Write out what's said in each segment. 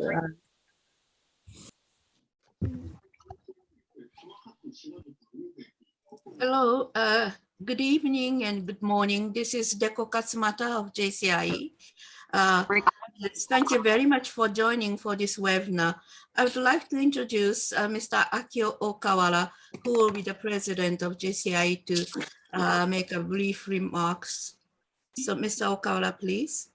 uh, Hello, uh, good evening and good morning. This is Deko Katsumata of JCIE. Uh, thank you very much for joining for this webinar. I would like to introduce uh, Mr. Akio Okawara, who will be the president of JCIE to uh, make a brief remarks. So Mr. Okawara, please.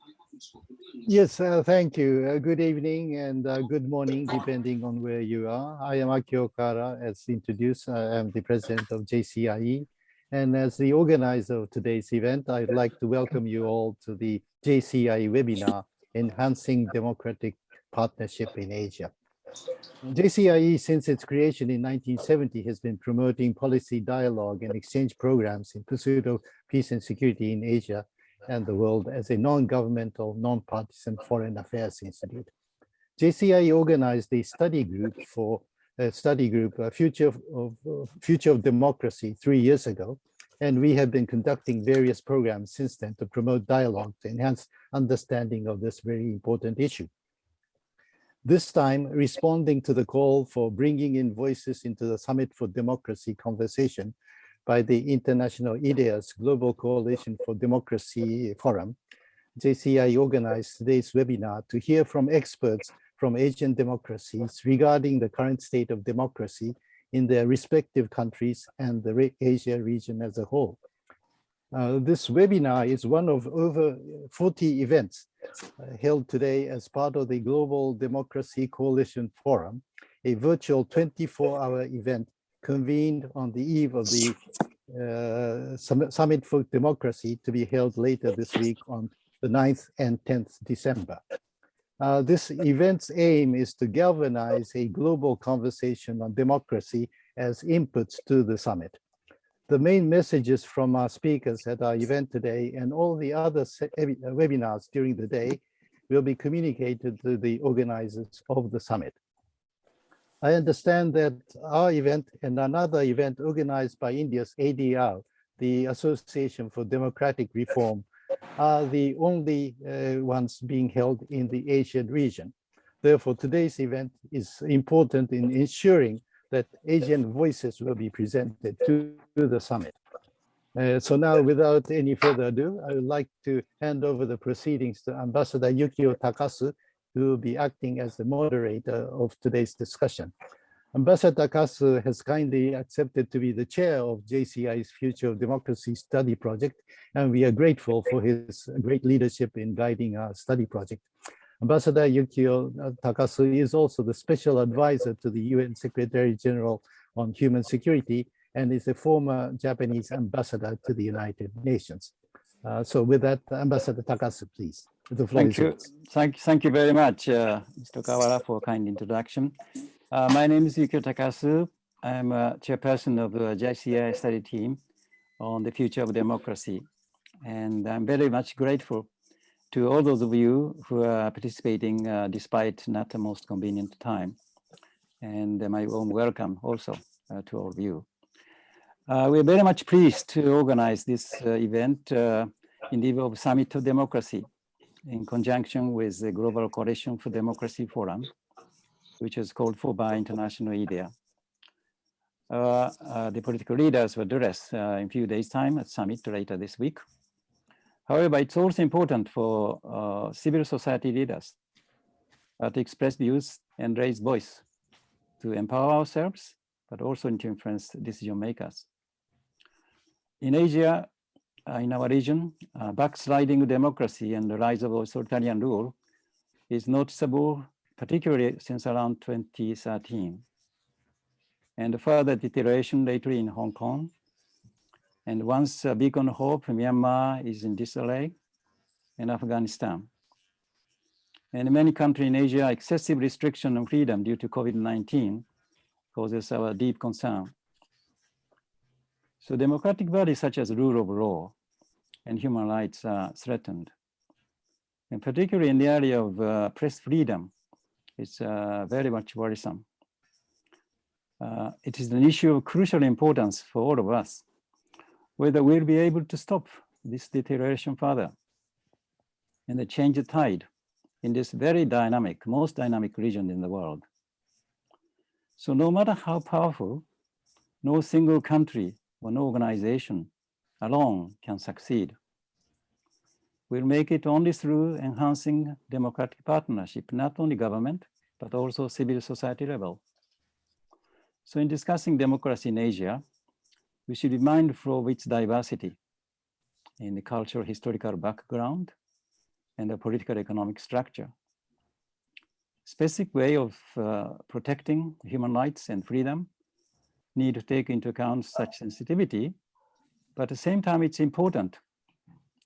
Yes, uh, thank you. Uh, good evening and uh, good morning, depending on where you are. I am Akio Okawara, as introduced. I am the president of JCIE. And as the organizer of today's event, I'd like to welcome you all to the JCIE webinar, Enhancing Democratic Partnership in Asia. JCIE, since its creation in 1970, has been promoting policy dialogue and exchange programs in pursuit of peace and security in Asia and the world as a non-governmental, non-partisan foreign affairs institute. JCIE organized a study group for a study group, a future of, of future of democracy three years ago. And we have been conducting various programs since then to promote dialogue to enhance understanding of this very important issue. This time, responding to the call for bringing in voices into the Summit for Democracy conversation, by the International IDEA's Global Coalition for Democracy Forum, JCIE organized today's webinar to hear from experts from Asian democracies regarding the current state of democracy in their respective countries and the Asia region as a whole. Uh, this webinar is one of over 40 events uh, held today as part of the Global Democracy Coalition Forum, a virtual 24-hour event convened on the eve of the uh, Summit for Democracy to be held later this week on the 9th and 10th December. Uh, this event's aim is to galvanize a global conversation on democracy as inputs to the summit. The main messages from our speakers at our event today and all the other webinars during the day will be communicated to the organizers of the summit. I understand that our event and another event organized by India's ADR, the Association for Democratic Reform, are the only uh, ones being held in the Asian region. Therefore, today's event is important in ensuring that Asian voices will be presented to, to the summit. Uh, so now, without any further ado, I would like to hand over the proceedings to Ambassador Yukio Takasu, who will be acting as the moderator of today's discussion. Ambassador Takasu has kindly accepted to be the chair of JCIE's Future of Democracy Study Project, and we are grateful for his great leadership in guiding our study project. Ambassador Yukio Takasu is also the special advisor to the UN Secretary General on Human Security and is a former Japanese ambassador to the United Nations. Uh, so with that, Ambassador Takasu, please. The floor thank you. Thank, thank you very much, uh, Mr. Okawara, for a kind introduction. Uh, my name is Yukio Takasu. I'm a chairperson of the JCIE study team on the future of democracy. And I'm very much grateful to all those of you who are participating uh, despite not the most convenient time. And my warm welcome also uh, to all of you. Uh, we're very much pleased to organize this uh, event in the of Summit of Democracy in conjunction with the Global Coalition for Democracy Forum, which is called for by International IDEA. Uh, uh, the political leaders will address uh, in a few days' time at summit later this week. However, it's also important for uh, civil society leaders uh, to express views and raise voice to empower ourselves, but also to influence decision makers. In Asia, uh, in our region, uh, backsliding democracy and the rise of authoritarian rule is noticeable, particularly since around 2013. And further deterioration lately in Hong Kong. And once a beacon of hope, Myanmar is in disarray, and Afghanistan. And many countries in Asia, excessive restriction on freedom due to COVID-19 causes our deep concern. So democratic values such as rule of law and human rights are threatened. And particularly in the area of uh, press freedom, it's uh, very much worrisome. Uh, it is an issue of crucial importance for all of us, whether we'll be able to stop this deterioration further and the change the tide in this very dynamic, most dynamic region in the world. So no matter how powerful, no single country or no organization alone can succeed. We'll make it only through enhancing democratic partnership, not only government, but also civil society level. So in discussing democracy in Asia, we should be mindful of its diversity in the cultural historical background and the political economic structure. Specific way of uh, protecting human rights and freedom need to take into account such sensitivity, but at the same time, it's important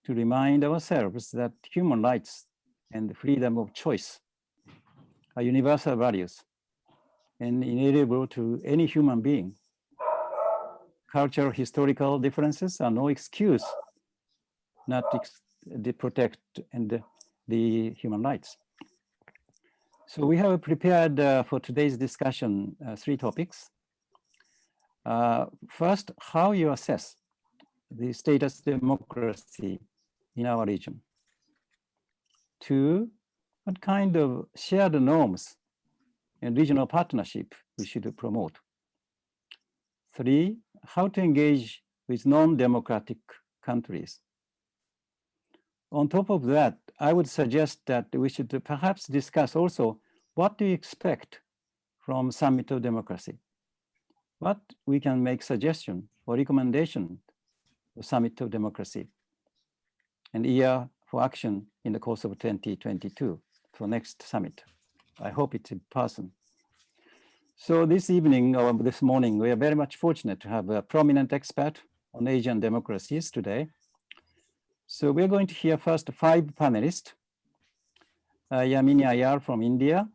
to remind ourselves that human rights and the freedom of choice are universal values and inalienable to any human being. Cultural historical differences are no excuse not to protect and the human rights. So we have prepared uh, for today's discussion uh, three topics. Uh, first, how you assess the status democracy in our region. Two, what kind of shared norms and regional partnership we should promote. Three, how to engage with non-democratic countries. On top of that, I would suggest that we should perhaps discuss also what do you expect from Summit of Democracy? What we can make suggestion or recommendation for Summit of Democracy and year for action in the course of 2022 for next summit. I hope it's in person. So this evening or this morning, we are very much fortunate to have a prominent expert on Asian democracies today. So we're going to hear first five panelists. Uh, Yamini Aiyar from India,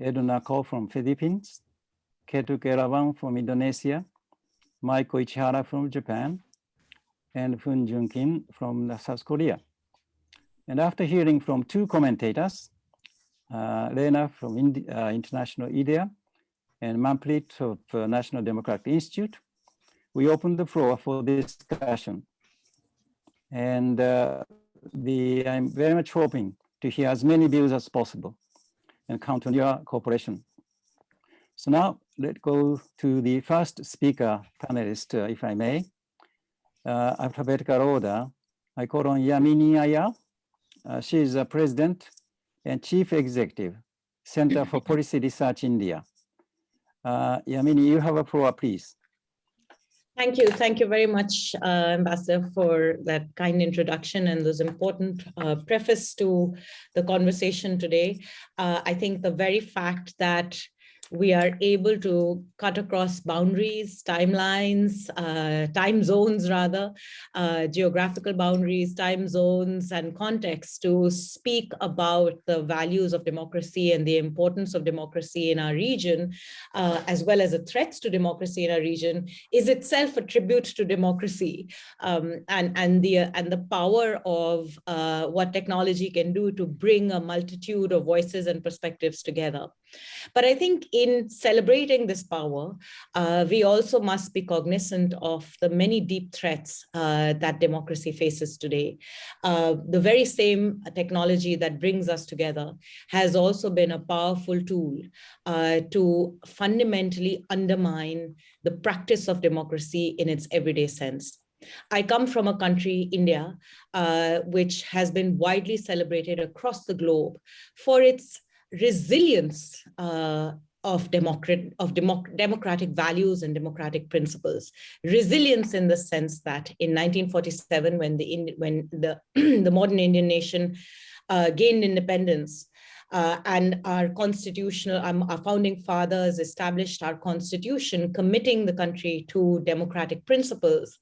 Edna Co from Philippines, Ketut Erawan from Indonesia, Maiko Ichihara from Japan, and Fun Jun Kim from South Korea. And after hearing from two commentators, uh, Lena from Indi uh, International IDEA and Manpreet of uh, National Democratic Institute, we open the floor for discussion. And uh, the, I'm very much hoping to hear as many views as possible and count on your cooperation. So now let's go to the first speaker panelist, uh, if I may. Uh, alphabetical order. I call on Yamini Aiyar. Uh, she is a president and chief executive, Center for Policy Research India. Uh, Yamini, you have a floor, please. Thank you. Thank you very much, uh, Ambassador, for that kind introduction and those important uh, preface to the conversation today. Uh, I think the very fact that we are able to cut across boundaries, timelines, uh, time zones rather, uh, geographical boundaries, time zones and context to speak about the values of democracy and the importance of democracy in our region, uh, as well as the threats to democracy in our region, is itself a tribute to democracy um, and, and, the, and the power of uh, what technology can do to bring a multitude of voices and perspectives together. But I think in celebrating this power, uh, we also must be cognizant of the many deep threats uh, that democracy faces today. Uh, the very same technology that brings us together has also been a powerful tool uh, to fundamentally undermine the practice of democracy in its everyday sense. I come from a country, India, uh, which has been widely celebrated across the globe for its resilience uh, of, democrat, of democ democratic values and democratic principles. Resilience in the sense that in 1947, when the, when the, the modern Indian nation uh, gained independence, uh, and our constitutional, um, our founding fathers established our constitution, committing the country to democratic principles.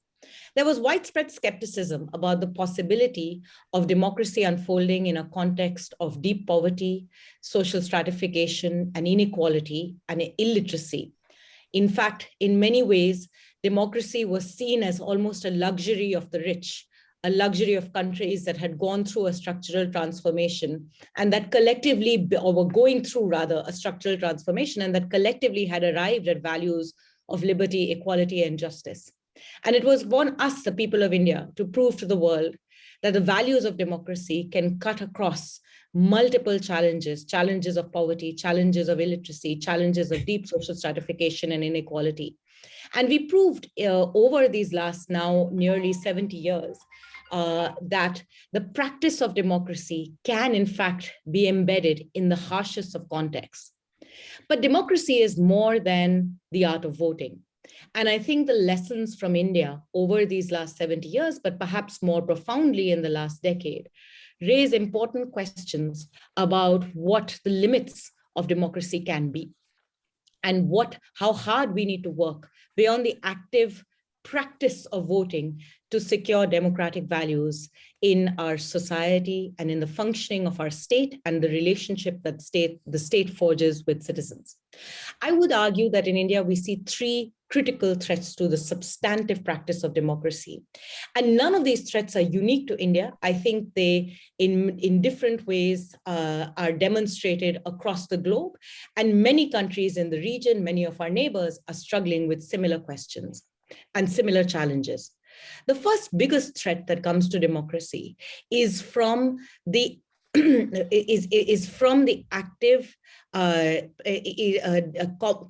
There was widespread skepticism about the possibility of democracy unfolding in a context of deep poverty, social stratification, and inequality, and illiteracy. In fact, in many ways, democracy was seen as almost a luxury of the rich, a luxury of countries that had gone through a structural transformation and that collectively, or were going through rather, a structural transformation and that collectively had arrived at values of liberty, equality, and justice. And it was on us, the people of India, to prove to the world that the values of democracy can cut across multiple challenges, challenges of poverty, challenges of illiteracy, challenges of deep social stratification and inequality. And we proved uh, over these last now nearly 70 years uh, that the practice of democracy can in fact be embedded in the harshest of contexts. But democracy is more than the art of voting. And I think the lessons from India over these last 70 years, but perhaps more profoundly in the last decade, raise important questions about what the limits of democracy can be and what how hard we need to work beyond the active practice of voting to secure democratic values in our society and in the functioning of our state and the relationship that state the state forges with citizens. I would argue that in India, we see three critical threats to the substantive practice of democracy. And none of these threats are unique to India. I think they, in, in different ways, uh, are demonstrated across the globe. And many countries in the region, many of our neighbors are struggling with similar questions and similar challenges. The first biggest threat that comes to democracy is from the is, is from the active uh,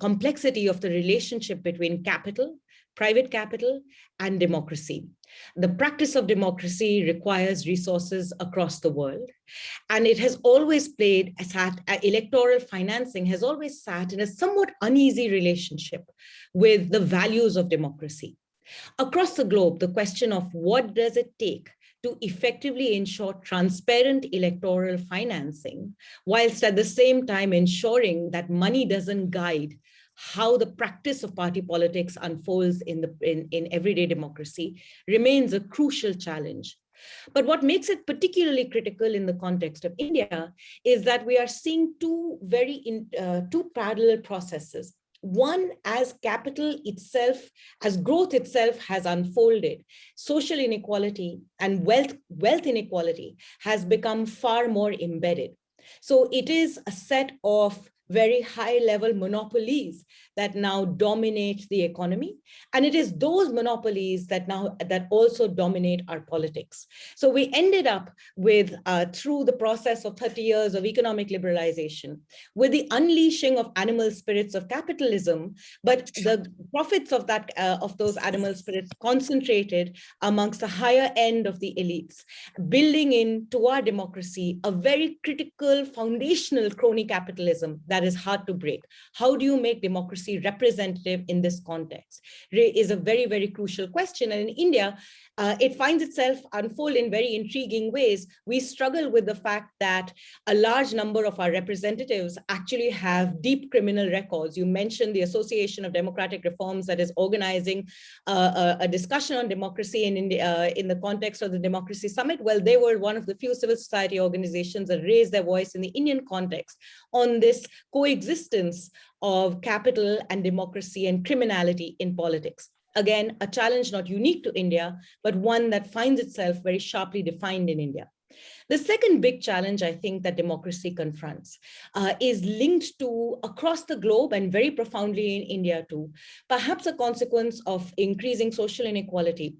complexity of the relationship between capital, private capital, and democracy. The practice of democracy requires resources across the world. And it has always played, sat, uh, electoral financing has always sat in a somewhat uneasy relationship with the values of democracy. Across the globe, the question of what does it take to effectively ensure transparent electoral financing, whilst at the same time ensuring that money doesn't guide how the practice of party politics unfolds in, the, in, in everyday democracy remains a crucial challenge. But what makes it particularly critical in the context of India is that we are seeing two very in, uh, two parallel processes one as capital itself, as growth itself has unfolded, social inequality and wealth, wealth inequality has become far more embedded. So it is a set of very high level monopolies that now dominate the economy. And it is those monopolies that now that also dominate our politics. So we ended up with, uh, through the process of 30 years of economic liberalization, with the unleashing of animal spirits of capitalism, but the profits of that uh, of those animal spirits concentrated amongst the higher end of the elites, building into our democracy a very critical foundational crony capitalism that that is hard to break. How do you make democracy representative in this context is a very, very crucial question. And in India, uh, it finds itself unfold in very intriguing ways. We struggle with the fact that a large number of our representatives actually have deep criminal records. You mentioned the Association of Democratic Reforms that is organizing uh, a, a, discussion on democracy in, India, uh, in the context of the Democracy Summit. Well, they were one of the few civil society organizations that raised their voice in the Indian context on this coexistence of capital and democracy and criminality in politics. Again, a challenge not unique to India, but one that finds itself very sharply defined in India. The second big challenge I think that democracy confronts uh, is linked to across the globe and very profoundly in India too, perhaps a consequence of increasing social inequality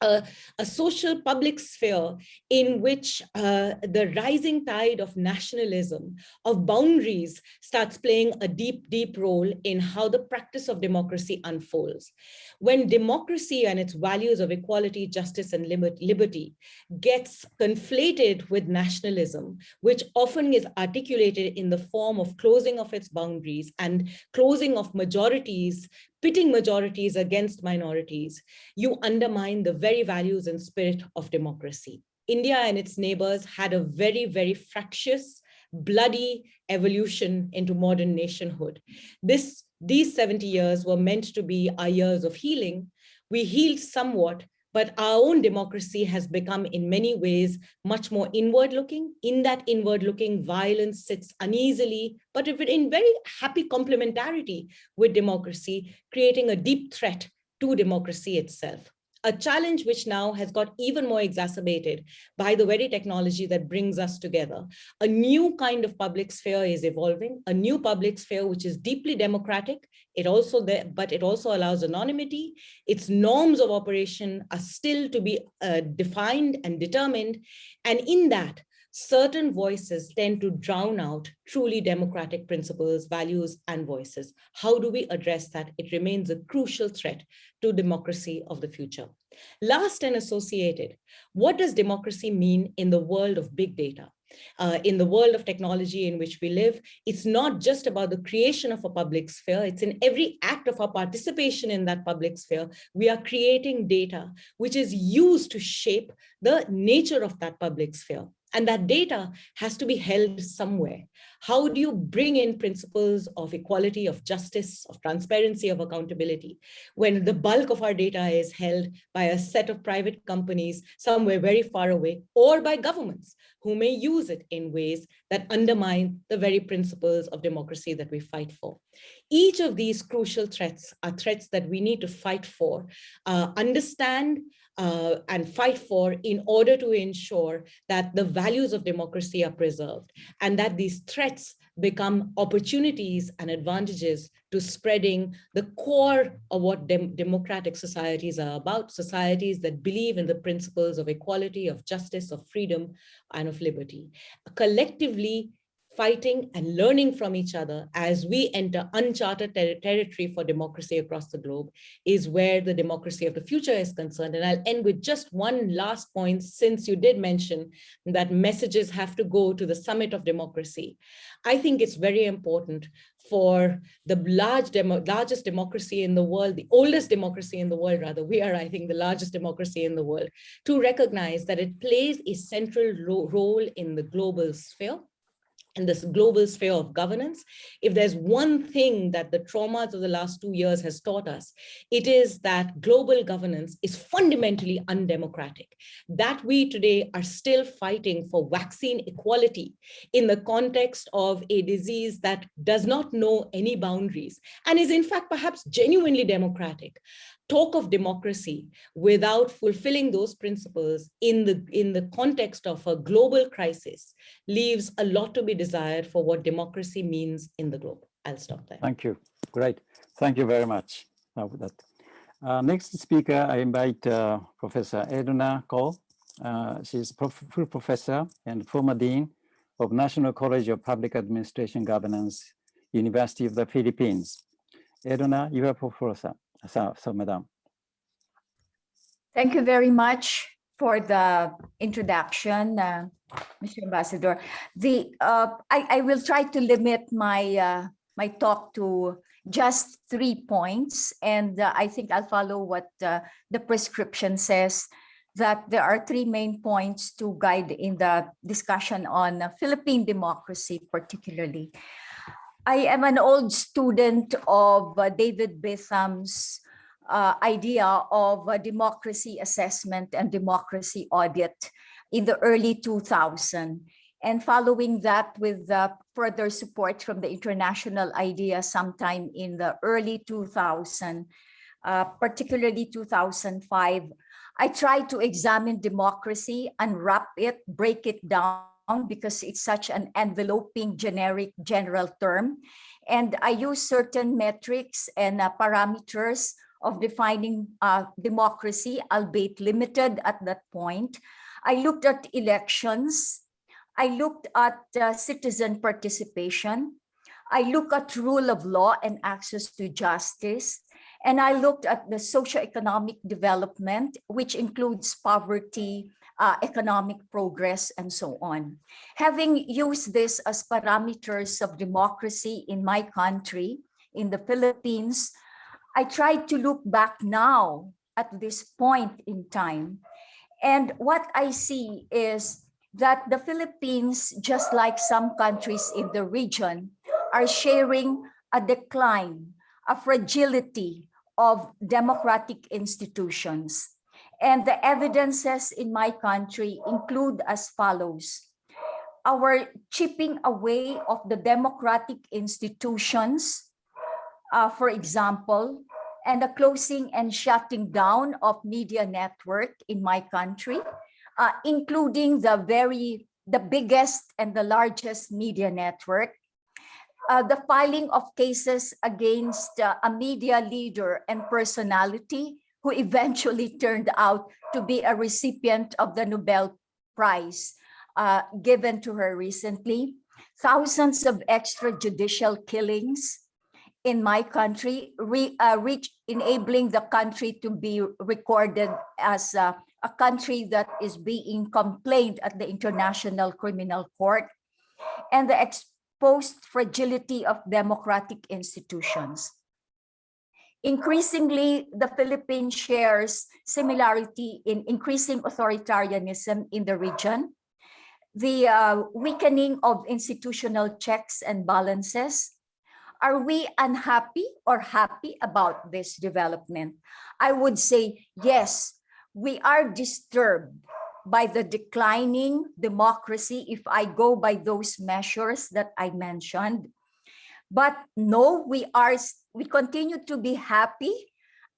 a, a, social public sphere in which uh, the rising tide of nationalism, of boundaries starts playing a deep, deep role in how the practice of democracy unfolds. When democracy and its values of equality, justice, and liberty gets conflated with nationalism, which often is articulated in the form of closing of its boundaries and closing of majorities pitting majorities against minorities, you undermine the very values and spirit of democracy. India and its neighbors had a very, very fractious, bloody evolution into modern nationhood. This, these 70 years were meant to be our years of healing. We healed somewhat, but our own democracy has become in many ways much more inward looking. In that inward looking, violence sits uneasily, but in very happy complementarity with democracy, creating a deep threat to democracy itself. A challenge which now has got even more exacerbated by the very technology that brings us together. A new kind of public sphere is evolving, a new public sphere which is deeply democratic. It also but it also allows anonymity. Its norms of operation are still to be uh, defined and determined. And in that, certain voices tend to drown out truly democratic principles, values, and voices. How do we address that? It remains a crucial threat to democracy of the future. Last and associated, what does democracy mean in the world of big data? Uh, in the world of technology in which we live, it's not just about the creation of a public sphere, it's in every act of our participation in that public sphere, we are creating data which is used to shape the nature of that public sphere. And that data has to be held somewhere. How do you bring in principles of equality, of justice, of transparency, of accountability, when the bulk of our data is held by a set of private companies somewhere very far away, or by governments who may use it in ways that undermine the very principles of democracy that we fight for. Each of these crucial threats are threats that we need to fight for, uh, understand, uh, and fight for in order to ensure that the values of democracy are preserved and that these threats become opportunities and advantages to spreading the core of what dem democratic societies are about, societies that believe in the principles of equality, of justice, of freedom, and of liberty. Collectively, fighting and learning from each other as we enter uncharted ter territory for democracy across the globe is where the democracy of the future is concerned. And I'll end with just one last point, since you did mention that messages have to go to the summit of democracy. I think it's very important for the large demo, largest democracy in the world, the oldest democracy in the world, rather, we are, I think, the largest democracy in the world, to recognize that it plays a central ro role in the global sphere in this global sphere of governance, if there's one thing that the traumas of the last two years has taught us, it is that global governance is fundamentally undemocratic, that we today are still fighting for vaccine equality in the context of a disease that does not know any boundaries and is in fact perhaps genuinely democratic talk of democracy without fulfilling those principles in the in the context of a global crisis leaves a lot to be desired for what democracy means in the globe. I'll stop there. Thank you. Great. Thank you very much that. Uh, next speaker, I invite uh, Professor Edna Co. Uh, she's full professor and former dean of National College of Public Administration Governance, University of the Philippines. Edna, you are professor. So, so Madam. Thank you very much for the introduction, uh, Mr. Ambassador. The uh, I, I will try to limit my uh, my talk to just three points, and uh, I think I'll follow what uh, the prescription says that there are three main points to guide in the discussion on Philippine democracy, particularly. I am an old student of uh, David Beetham's uh, idea of uh, democracy assessment and democracy audit in the early 2000. And following that with uh, further support from the international idea sometime in the early 2000, uh, particularly 2005, I tried to examine democracy, unwrap it, break it down because it's such an enveloping generic general term. And I use certain metrics and uh, parameters of defining uh, democracy, albeit limited at that point. I looked at elections. I looked at uh, citizen participation. I look at rule of law and access to justice. And I looked at the socioeconomic development, which includes poverty, uh, economic progress, and so on. Having used this as parameters of democracy in my country, in the Philippines, I tried to look back now at this point in time. And what I see is that the Philippines, just like some countries in the region, are sharing a decline, a fragility of democratic institutions. And the evidences in my country include as follows. Our chipping away of the democratic institutions, uh, for example, and the closing and shutting down of media network in my country, uh, including the very, the biggest and the largest media network, uh, the filing of cases against uh, a media leader and personality who eventually turned out to be a recipient of the Nobel Prize uh, given to her recently. Thousands of extrajudicial killings in my country, re, uh, reach, enabling the country to be recorded as a, a country that is being complained at the International Criminal Court, and the exposed fragility of democratic institutions. Increasingly, the Philippines shares similarity in increasing authoritarianism in the region, the uh, weakening of institutional checks and balances. Are we unhappy or happy about this development? I would say yes, we are disturbed by the declining democracy if I go by those measures that I mentioned. But no, we are we continue to be happy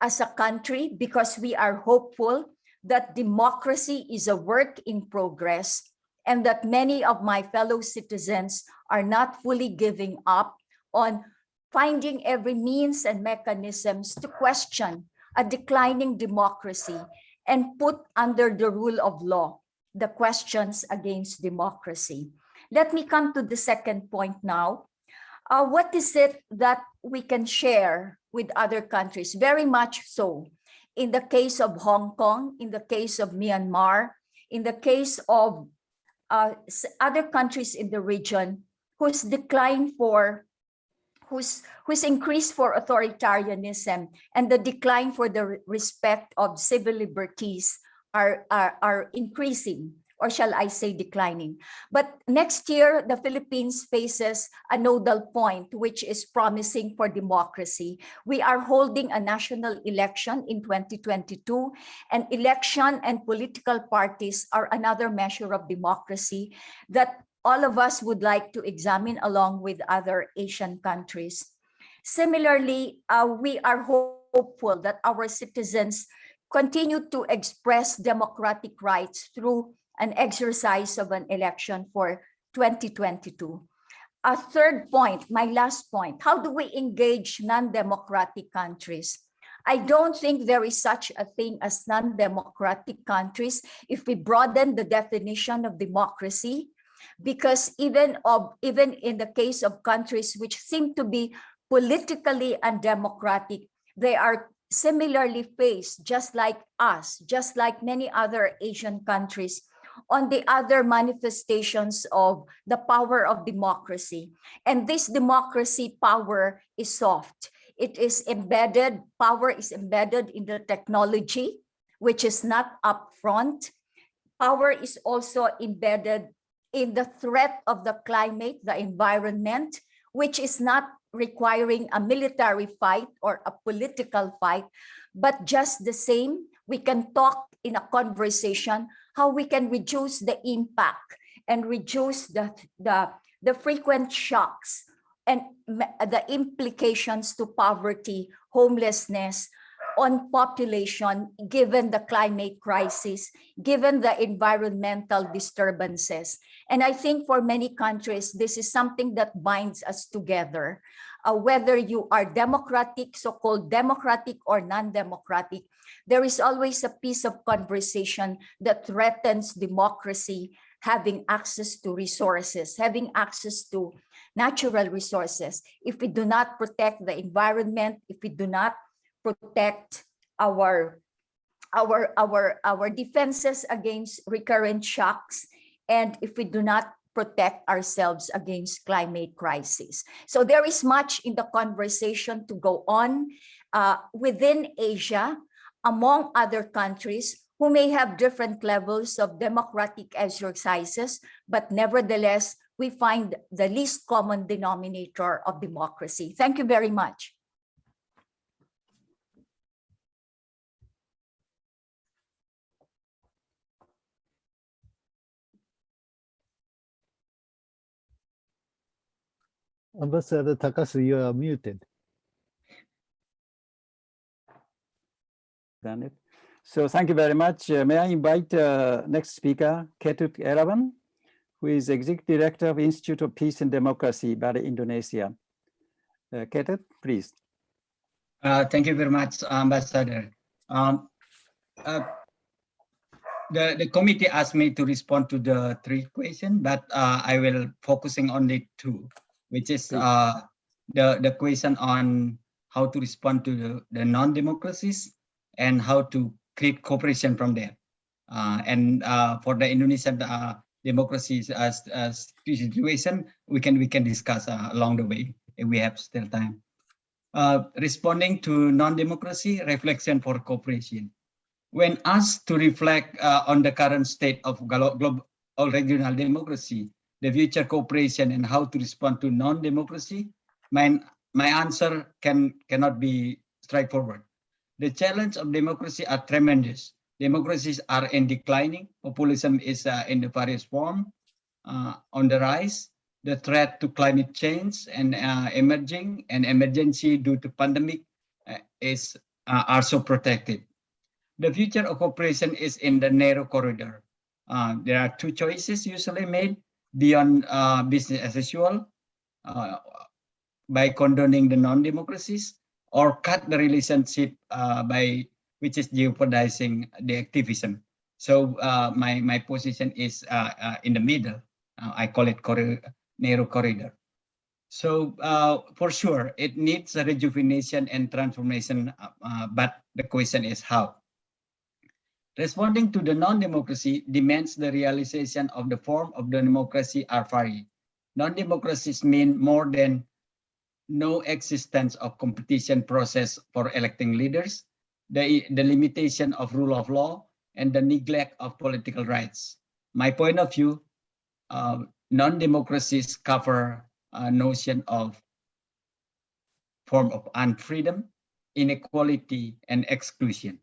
as a country because we are hopeful that democracy is a work in progress and that many of my fellow citizens are not fully giving up on finding every means and mechanisms to question a declining democracy and put under the rule of law the questions against democracy. Let me come to the second point now. Uh, what is it that we can share with other countries? Very much so. In the case of Hong Kong, in the case of Myanmar, in the case of uh, other countries in the region whose decline for whose whose increase for authoritarianism and the decline for the respect of civil liberties are, are, are increasing or shall I say declining. But next year, the Philippines faces a nodal point, which is promising for democracy. We are holding a national election in 2022, and election and political parties are another measure of democracy that all of us would like to examine along with other Asian countries. Similarly, uh, we are hopeful that our citizens continue to express democratic rights through an exercise of an election for 2022. A third point, my last point, how do we engage non-democratic countries? I don't think there is such a thing as non-democratic countries if we broaden the definition of democracy, because even of even in the case of countries which seem to be politically undemocratic, they are similarly faced just like us, just like many other Asian countries on the other manifestations of the power of democracy. And this democracy power is soft. It is embedded, power is embedded in the technology, which is not upfront. Power is also embedded in the threat of the climate, the environment, which is not requiring a military fight or a political fight, but just the same, we can talk in a conversation how we can reduce the impact and reduce the, the, the frequent shocks and the implications to poverty, homelessness, on population, given the climate crisis, given the environmental disturbances. And I think for many countries, this is something that binds us together. Uh, whether you are democratic, so-called democratic or non-democratic, there is always a piece of conversation that threatens democracy, having access to resources, having access to natural resources. If we do not protect the environment, if we do not protect our our our our defenses against recurrent shocks and if we do not protect ourselves against climate crisis so there is much in the conversation to go on uh, within asia among other countries who may have different levels of democratic exercises but nevertheless we find the least common denominator of democracy thank you very much Ambassador Takasu, you are muted. Done it. So thank you very much. Uh, may I invite uh, next speaker, Ketut Erawan, who is Executive Director of Institute of Peace and Democracy, Bali, Indonesia. Uh, Ketut, please. Uh, thank you very much, Ambassador. Um, uh, the, the committee asked me to respond to the three questions, but uh, I will focusing on the two, which is uh, the, the question on how to respond to the, the non-democracies and how to create cooperation from there. Uh, and uh, for the Indonesian uh, democracies as, as situation, we can we can discuss uh, along the way if we have still time. Uh, responding to non-democracy, reflection for cooperation. When asked to reflect uh, on the current state of global or regional democracy, the future cooperation and how to respond to non-democracy, my, my answer can cannot be straightforward. The challenge of democracy are tremendous. Democracies are in declining. Populism is uh, in the various form uh, on the rise. The threat to climate change and uh, emerging and emergency due to pandemic uh, is uh, also protected. The future of cooperation is in the narrow corridor. Uh, there are two choices usually made beyond business as usual by condoning the non-democracies or cut the relationship uh, by which is jeopardizing the activism. So uh, my my position is uh, uh, in the middle. Uh, I call it corri- narrow corridor. So for sure, it needs a rejuvenation and transformation, but the question is how. Responding to the non-democracy demands the realization of the form of the democracy are varied. Non-democracies mean more than no existence of competition process for electing leaders, the, the limitation of rule of law, and the neglect of political rights. My point of view, uh, non-democracies cover a notion of form of unfreedom, inequality, and exclusion.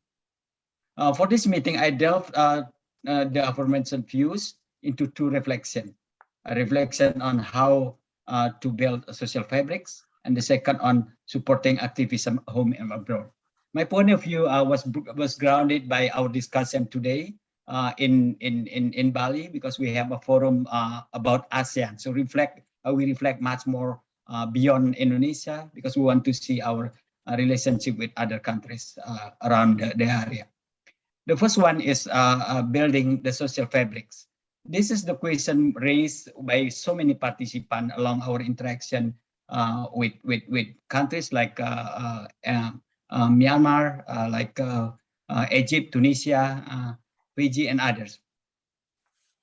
Uh, for this meeting, I delved uh, uh, the aforementioned views into two reflections. A reflection on how uh, to build social fabrics, and the second on supporting activism home and abroad. My point of view uh, was was grounded by our discussion today uh, in, in in in Bali because we have a forum uh, about ASEAN. So reflect uh, we reflect much more uh, beyond Indonesia because we want to see our uh, relationship with other countries around the, the area. The first one is building the social fabrics. This is the question raised by so many participants along our interaction with, with, with countries like uh, uh, uh, uh, Myanmar, uh, like uh, uh, Egypt, Tunisia, uh, Fiji, and others.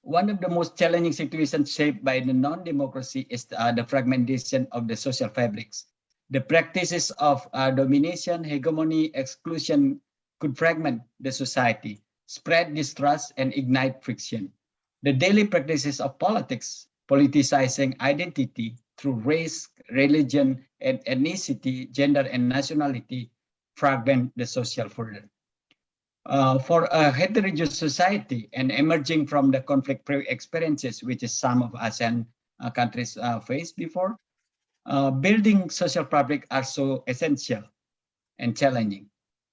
One of the most challenging situations shaped by the non-democracy is uh, the fragmentation of the social fabrics. The practices of uh, domination, hegemony, exclusion could fragment the society, spread distrust, and ignite friction. The daily practices of politics, politicizing identity through race, religion, and ethnicity, gender, and nationality fragment the social further. Uh, for a heterogeneous society and emerging from the conflict experiences, which is some of ASEAN uh, countries uh, faced before, uh, building social fabric are so essential and challenging.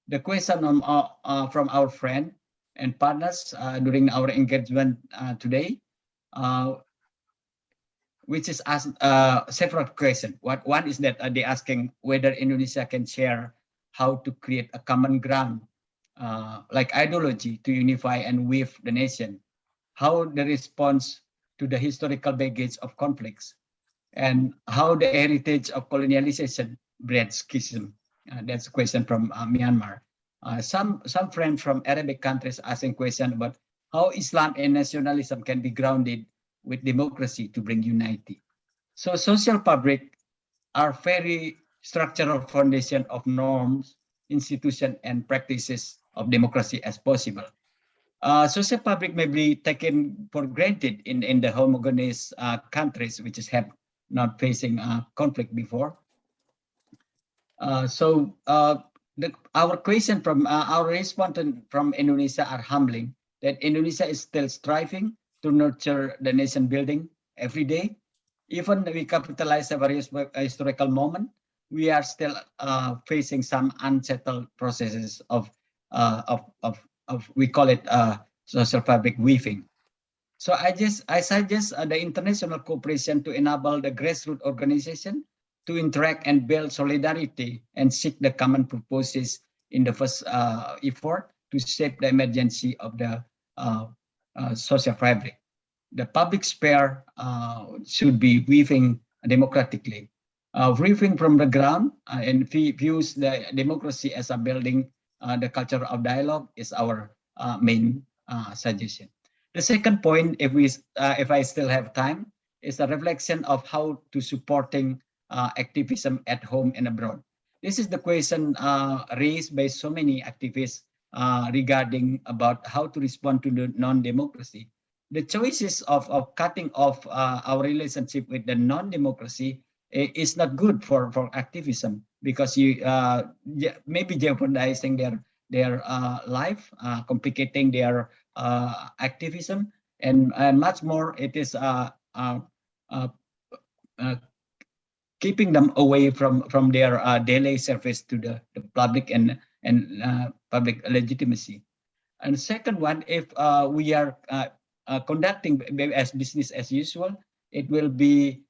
The question on, uh, uh, from our friend and partners during our engagement today, which is asked uh, several questions. What one is that uh, they asking whether Indonesia can share how to create a common ground uh, like ideology to unify and weave the nation, how the response to the historical baggage of conflicts, and how the heritage of colonialization bred schism. Uh, that's a question from uh, Myanmar. Uh, some some friends from Arabic countries asking question about how Islam and nationalism can be grounded with democracy to bring unity. So social fabric are very structural foundation of norms, institution, and practices of democracy as possible. Uh, social fabric may be taken for granted in, in the homogeneous uh, countries which have not facing uh, conflict before. Uh, so uh, the, our question from uh, our respondent from Indonesia are humbling that Indonesia is still striving to nurture the nation building every day. Even we capitalize a various historical moment, we are still uh, facing some unsettled processes of uh, of, of, of, we call it uh, social fabric weaving. So I just, I suggest uh, the international cooperation to enable the grassroots organization to interact and build solidarity and seek the common purposes in the first uh, effort to shape the emergency of the uh, social fabric. The public sphere uh, should be weaving democratically. Uh, weaving from the ground uh, and views the democracy as a building uh, the culture of dialogue is our uh, main uh, suggestion. The second point, if we, uh, if I still have time, is a reflection of how to supporting uh, activism at home and abroad. This is the question uh, raised by so many activists uh, regarding about how to respond to the non-democracy. The choices of, of cutting off uh, our relationship with the non-democracy is not good for, for activism because you uh, maybe jeopardizing their their uh, life, uh, complicating their uh, activism, and, and much more it is keeping them away from from their daily service to the, the public and and uh, public legitimacy. And second one, if uh, we are uh, conducting as business as usual, it will be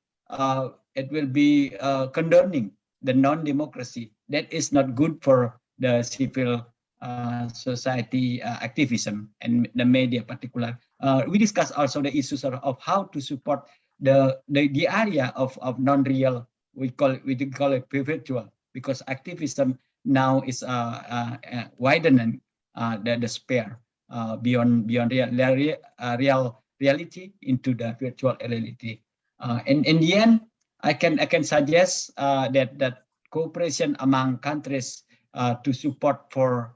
it will be condoning the non-democracy. That is not good for the civil uh, society uh, activism and the media particular. Uh, we discussed also the issues of, of how to support the, the, the area of, of non-real, we call it, we call it virtual, because activism now is uh, uh, uh, widening the, the beyond beyond real, real, real reality into the virtual reality. And in the end, I can I can suggest that that cooperation among countries to support for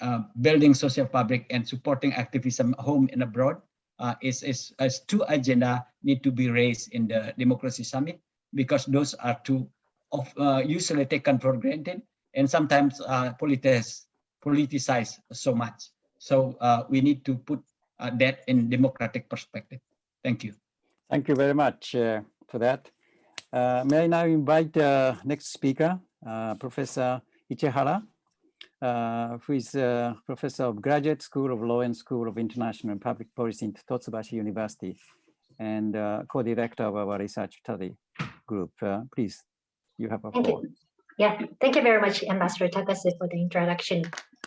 uh, building social fabric and supporting activism home and abroad uh, is, is as two agenda need to be raised in the democracy summit because those are two of uh, usually taken for granted and sometimes uh, politics politicize so much. So uh, we need to put uh, that in democratic perspective. Thank you. Thank you very much uh, for that. Uh, May I now invite the next speaker, Professor Ichihara, who is Professor of Graduate School of Law and School of International and Public Policy in Hitotsubashi University and co-director of our research study group. Please, you have a Thank floor. you. Yeah, thank you very much, Ambassador Takasu, for the introduction.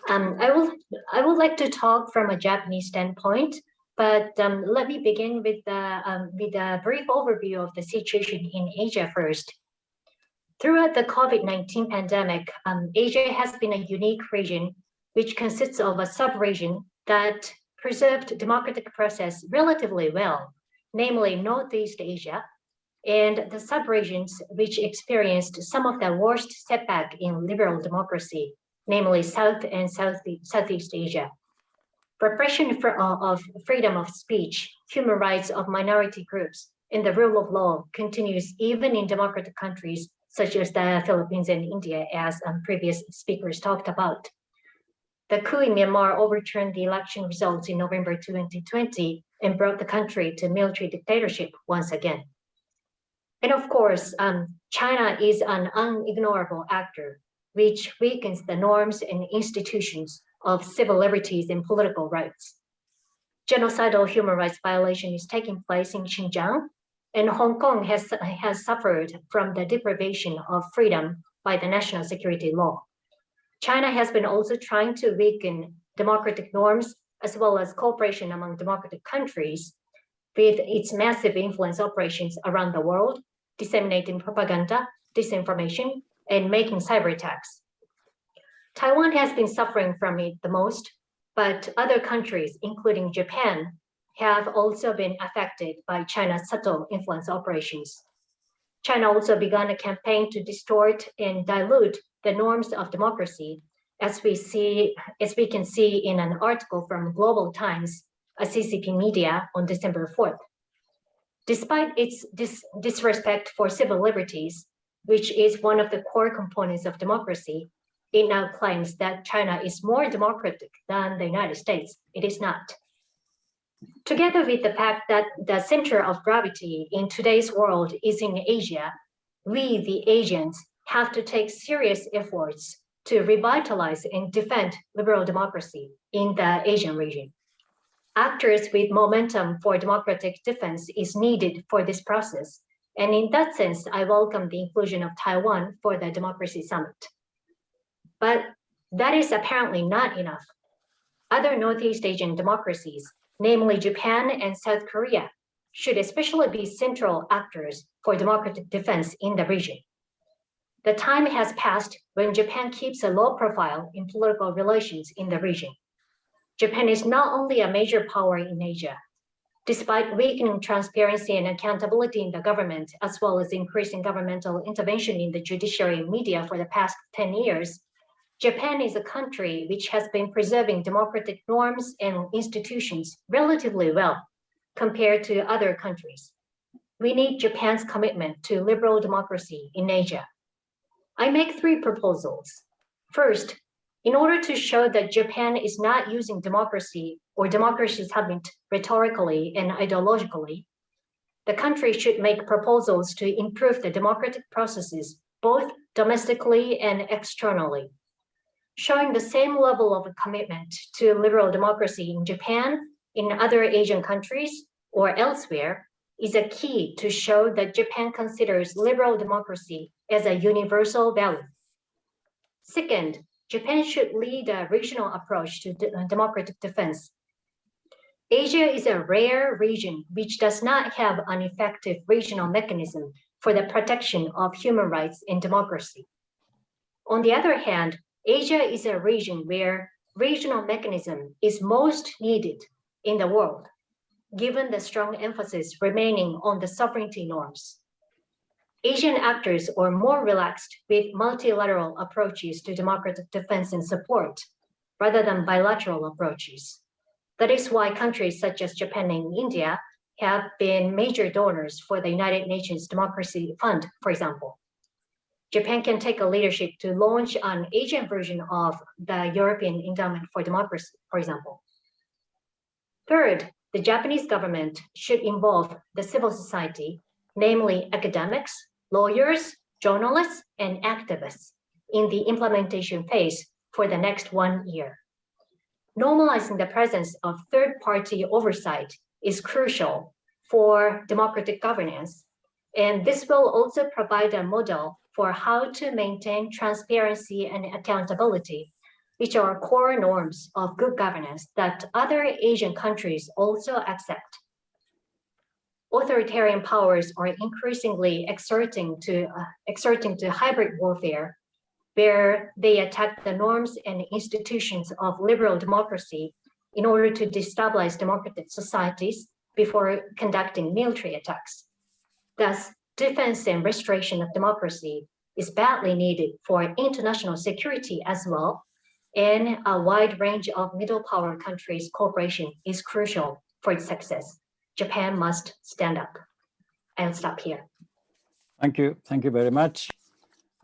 Um, I will I would like to talk from a Japanese standpoint, but um, let me begin with the um, with a brief overview of the situation in Asia first. Throughout the COVID-19 pandemic, um, Asia has been a unique region which consists of a sub-region that preserved democratic process relatively well, namely Northeast Asia, and the subregions which experienced some of the worst setback in liberal democracy, namely South and South, Southeast Asia. Repression for, uh, of freedom of speech, human rights of minority groups, and the rule of law continues even in democratic countries such as the Philippines and India, as um, previous speakers talked about. The coup in Myanmar overturned the election results in November 2020 and brought the country to military dictatorship once again. And of course, um, China is an unignorable actor, which weakens the norms and institutions of civil liberties and political rights. Genocidal human rights violation is taking place in Xinjiang, and Hong Kong has, has suffered from the deprivation of freedom by the national security law. China has been also trying to weaken democratic norms as well as cooperation among democratic countries with its massive influence operations around the world, disseminating propaganda, disinformation, and making cyber attacks. Taiwan has been suffering from it the most, but other countries, including Japan, have also been affected by China's subtle influence operations. China also began a campaign to distort and dilute the norms of democracy, as we see, as we can see in an article from Global Times, a CCP media on December 4th. Despite its dis disrespect for civil liberties, which is one of the core components of democracy, it now claims that China is more democratic than the United States. It is not. Together with the fact that the center of gravity in today's world is in Asia, we, the Asians, have to take serious efforts to revitalize and defend liberal democracy in the Asian region. Actors with momentum for democratic defense is needed for this process. And in that sense, I welcome the inclusion of Taiwan for the Democracy Summit. But that is apparently not enough. Other Northeast Asian democracies, namely Japan and South Korea, should especially be central actors for democratic defense in the region. The time has passed when Japan keeps a low profile in political relations in the region. Japan is not only a major power in Asia, despite weakening transparency and accountability in the government, as well as increasing governmental intervention in the judiciary and media for the past 10 years, Japan is a country which has been preserving democratic norms and institutions relatively well compared to other countries. We need Japan's commitment to liberal democracy in Asia. I make three proposals. First, in order to show that Japan is not using democracy or democracy summit rhetorically and ideologically, the country should make proposals to improve the democratic processes both domestically and externally. Showing the same level of commitment to liberal democracy in Japan, in other Asian countries, or elsewhere is a key to show that Japan considers liberal democracy as a universal value. Second, Japan should lead a regional approach to de- uh, democratic defense. Asia is a rare region which does not have an effective regional mechanism for the protection of human rights and democracy. On the other hand, Asia is a region where regional mechanism is most needed in the world, given the strong emphasis remaining on the sovereignty norms. Asian actors are more relaxed with multilateral approaches to democratic defense and support rather than bilateral approaches. That is why countries such as Japan and India have been major donors for the United Nations Democracy Fund, for example. Japan can take a leadership to launch an Asian version of the European Endowment for Democracy, for example. Third, the Japanese government should involve the civil society, namely academics, lawyers, journalists, and activists in the implementation phase for the next one year. Normalizing the presence of third-party oversight is crucial for democratic governance, and this will also provide a model for how to maintain transparency and accountability which are core norms of good governance that other Asian countries also accept. Authoritarian powers are increasingly exerting to, uh, exerting to hybrid warfare, where they attack the norms and institutions of liberal democracy in order to destabilize democratic societies before conducting military attacks. Thus, defense and restoration of democracy is badly needed for international security as well and a wide range of middle power countries cooperation is crucial for its success. Japan must stand up. I'll stop here. Thank you. Thank you very much.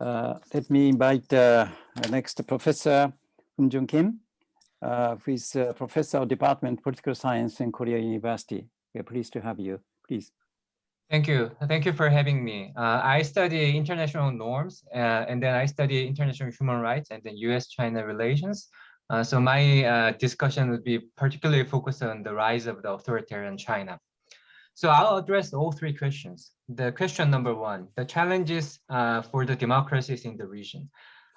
Uh, let me invite uh, next Professor Hun Joon Kim, uh, who is Professor of Department of Political Science in Korea University. We're pleased to have you. Please. Thank you. Thank you for having me. Uh, I study international norms uh, and then I study international human rights and then US-China relations. Uh, so my uh, discussion would be particularly focused on the rise of the authoritarian China. So I'll address all three questions. The question number one, the challenges uh, for the democracies in the region.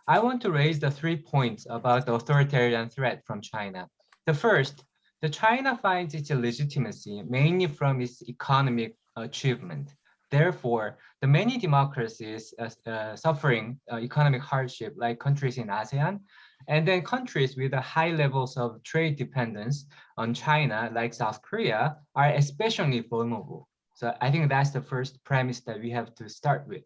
I want to raise the three points about the authoritarian threat from China. The first, the China finds its legitimacy mainly from its economic achievement. Therefore, the many democracies uh, uh, suffering uh, economic hardship, like countries in ASEAN, and then countries with the high levels of trade dependence on China, like South Korea, are especially vulnerable. So I think that's the first premise that we have to start with.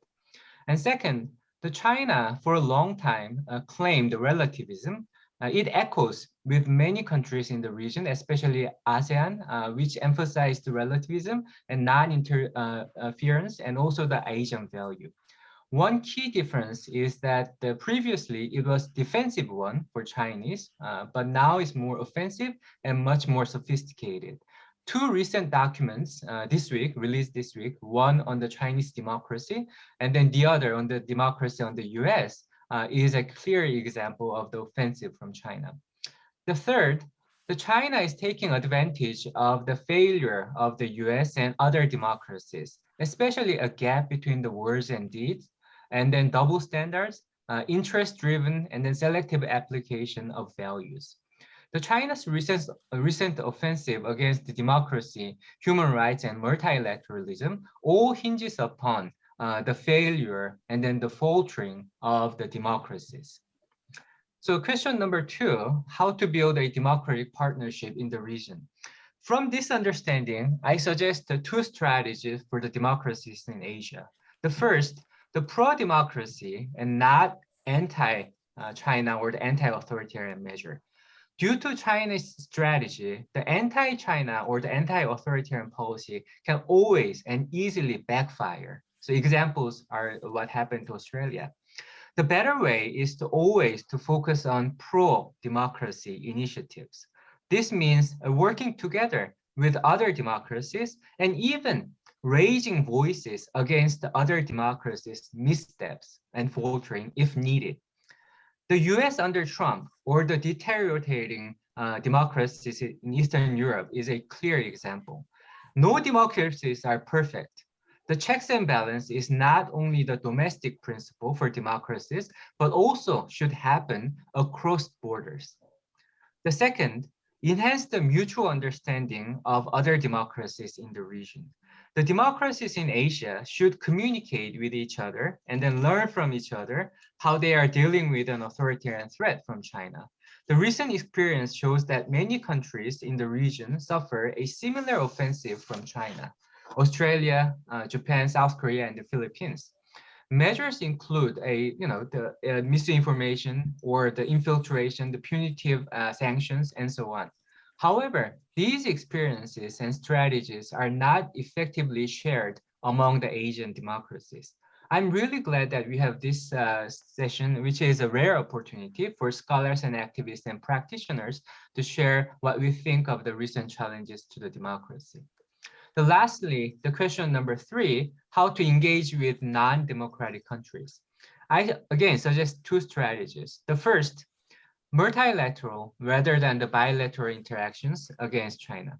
And second, the China for a long time uh, claimed relativism uh, it echoes with many countries in the region, especially ASEAN, uh, which emphasized relativism and non-interference and also the Asian value. One key difference is that the previously it was defensive one for Chinese, uh, but now it's more offensive and much more sophisticated. Two recent documents uh, this week, released this week, one on the Chinese democracy, and then the other on the democracy on the US, uh, is a clear example of the offensive from China. The third, the China is taking advantage of the failure of the US and other democracies, especially a gap between the words and deeds, and then double standards, uh, interest-driven, and then selective application of values. The China's recent, recent offensive against democracy, human rights, and multilateralism all hinges upon uh, the failure and then the faltering of the democracies. So question number two, how to build a democratic partnership in the region. From this understanding, I suggest two strategies for the democracies in Asia. The first, the pro-democracy and not anti-China or the anti-authoritarian measure. Due to China's strategy, the anti-China or the anti-authoritarian policy can always and easily backfire. So examples are what happened to Australia. The better way is to always to focus on pro-democracy initiatives. This means uh, working together with other democracies and even raising voices against the other democracies' missteps and faltering if needed. The US under Trump or the deteriorating uh, democracies in Eastern Europe is a clear example. No democracies are perfect. The checks and balance is not only the domestic principle for democracies, but also should happen across borders. The second, enhance the mutual understanding of other democracies in the region. The democracies in Asia should communicate with each other and then learn from each other how they are dealing with an authoritarian threat from China. The recent experience shows that many countries in the region suffer a similar offensive from China. Australia, uh, Japan, South Korea, and the Philippines. Measures include a, you know, the uh, misinformation or the infiltration, the punitive uh, sanctions, and so on. However, these experiences and strategies are not effectively shared among the Asian democracies. I'm really glad that we have this uh, session, which is a rare opportunity for scholars and activists and practitioners to share what we think of the recent challenges to the democracy. The lastly, the question number three, how to engage with non-democratic countries. I again suggest two strategies. The first multilateral rather than the bilateral interactions against China.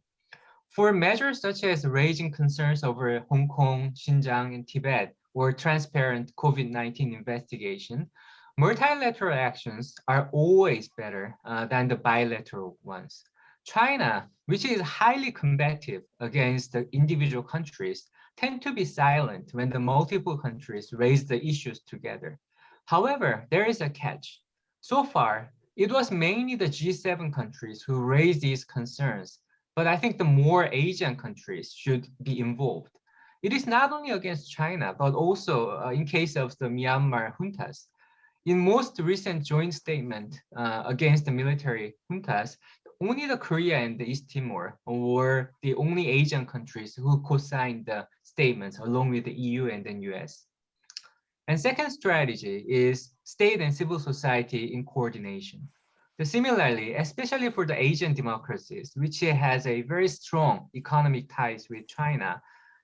For measures such as raising concerns over Hong Kong, Xinjiang, and Tibet, or transparent COVID-19 investigation, multilateral actions are always better uh, than the bilateral ones. China, which is highly combative against the individual countries, tend to be silent when the multiple countries raise the issues together. However, there is a catch. So far, it was mainly the G7 countries who raised these concerns, but I think the more Asian countries should be involved. It is not only against China, but also uh, in case of the Myanmar juntas. In most recent joint statement uh, against the military juntas, only the Korea and the East Timor were the only Asian countries who co-signed the statements along with the EU and the US. And second strategy is state and civil society in coordination. The similarly, especially for the Asian democracies, which has a very strong economic ties with China,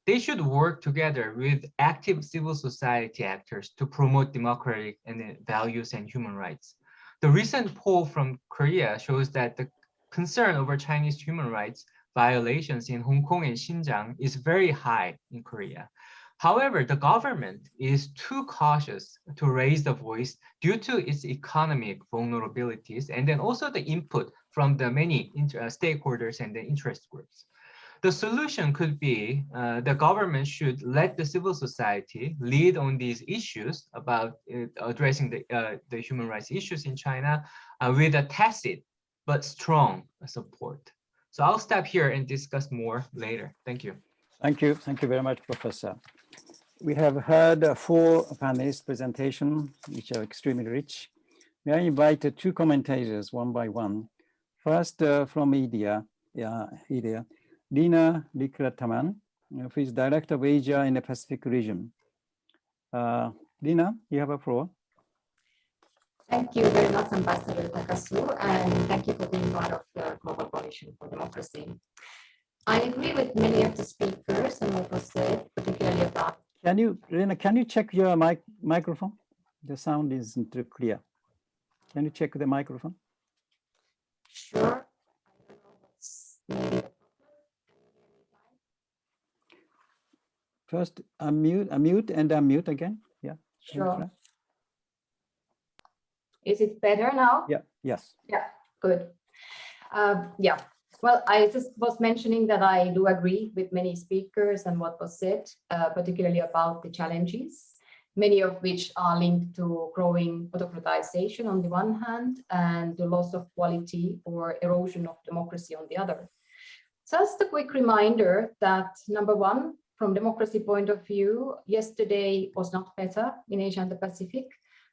they should work together with active civil society actors to promote democratic and uh, values and human rights. The recent poll from Korea shows that the concern over Chinese human rights violations in Hong Kong and Xinjiang is very high in Korea. However, the government is too cautious to raise the voice due to its economic vulnerabilities and then also the input from the many uh, stakeholders and the interest groups. The solution could be uh, the government should let the civil society lead on these issues about uh, addressing the, uh, the human rights issues in China uh, with a tacit but strong support. So I'll stop here and discuss more later. Thank you. Thank you. Thank you very much, Professor. We have heard four panelists presentation, which are extremely rich. May I invite two commentators one by one. First, uh, from India, yeah, India, Leena Rikkilä Tamang, uh, who is Director of Asia in the Pacific region. Uh, Lina, you have a floor. Thank you very much, Ambassador Takasu, and thank you for being part of the Global Coalition for Democracy. I agree with many of the speakers and what was said, particularly about can you, Rena, can you check your mic microphone? The sound isn't clear. Can you check the microphone? Sure. I don't know what's maybe First, unmute, unmute and unmute again. Yeah. Sure. Is it better now? Yeah, yes. Yeah. Good. Uh, Yeah, well, I just was mentioning that I do agree with many speakers and what was said, uh, particularly about the challenges, many of which are linked to growing autocratization on the one hand and the loss of quality or erosion of democracy on the other. Just a quick reminder that number one, from democracy point of view, yesterday was not better in Asia and the Pacific.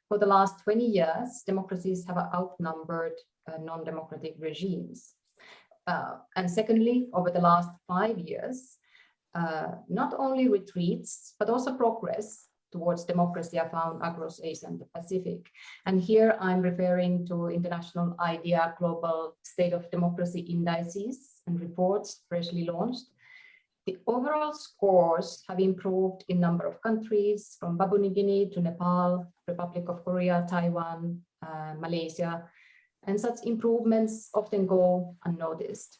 For the last 20 years, democracies have outnumbered uh, non-democratic regimes. Uh, and secondly, over the last five years, uh, not only retreats, but also progress towards democracy are found across Asia and the Pacific. And here I'm referring to international IDEA global state of democracy indices and reports freshly launched. The overall scores have improved in number of countries from Papua New Guinea to Nepal, Republic of Korea, Taiwan, uh, Malaysia, and such improvements often go unnoticed.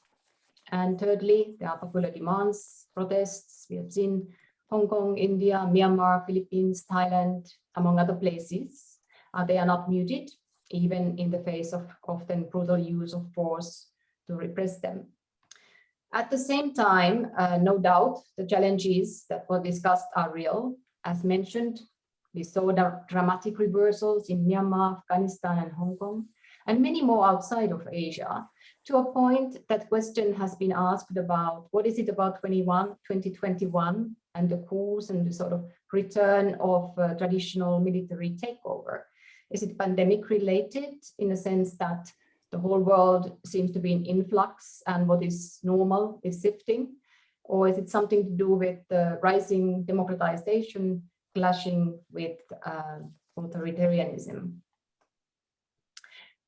And thirdly, there are popular demands, protests. We have seen Hong Kong, India, Myanmar, Philippines, Thailand, among other places. Uh, they are not muted, even in the face of often brutal use of force to repress them. At the same time, uh, no doubt, the challenges that were discussed are real. As mentioned, we saw the dramatic reversals in Myanmar, Afghanistan, and Hong Kong, and many more outside of Asia, to a point that question has been asked about what is it about 21, 2021 and the coups and the sort of return of uh, traditional military takeover? Is it pandemic related in a sense that the whole world seems to be in influx and what is normal is shifting? Or is it something to do with the rising democratization clashing with uh, authoritarianism?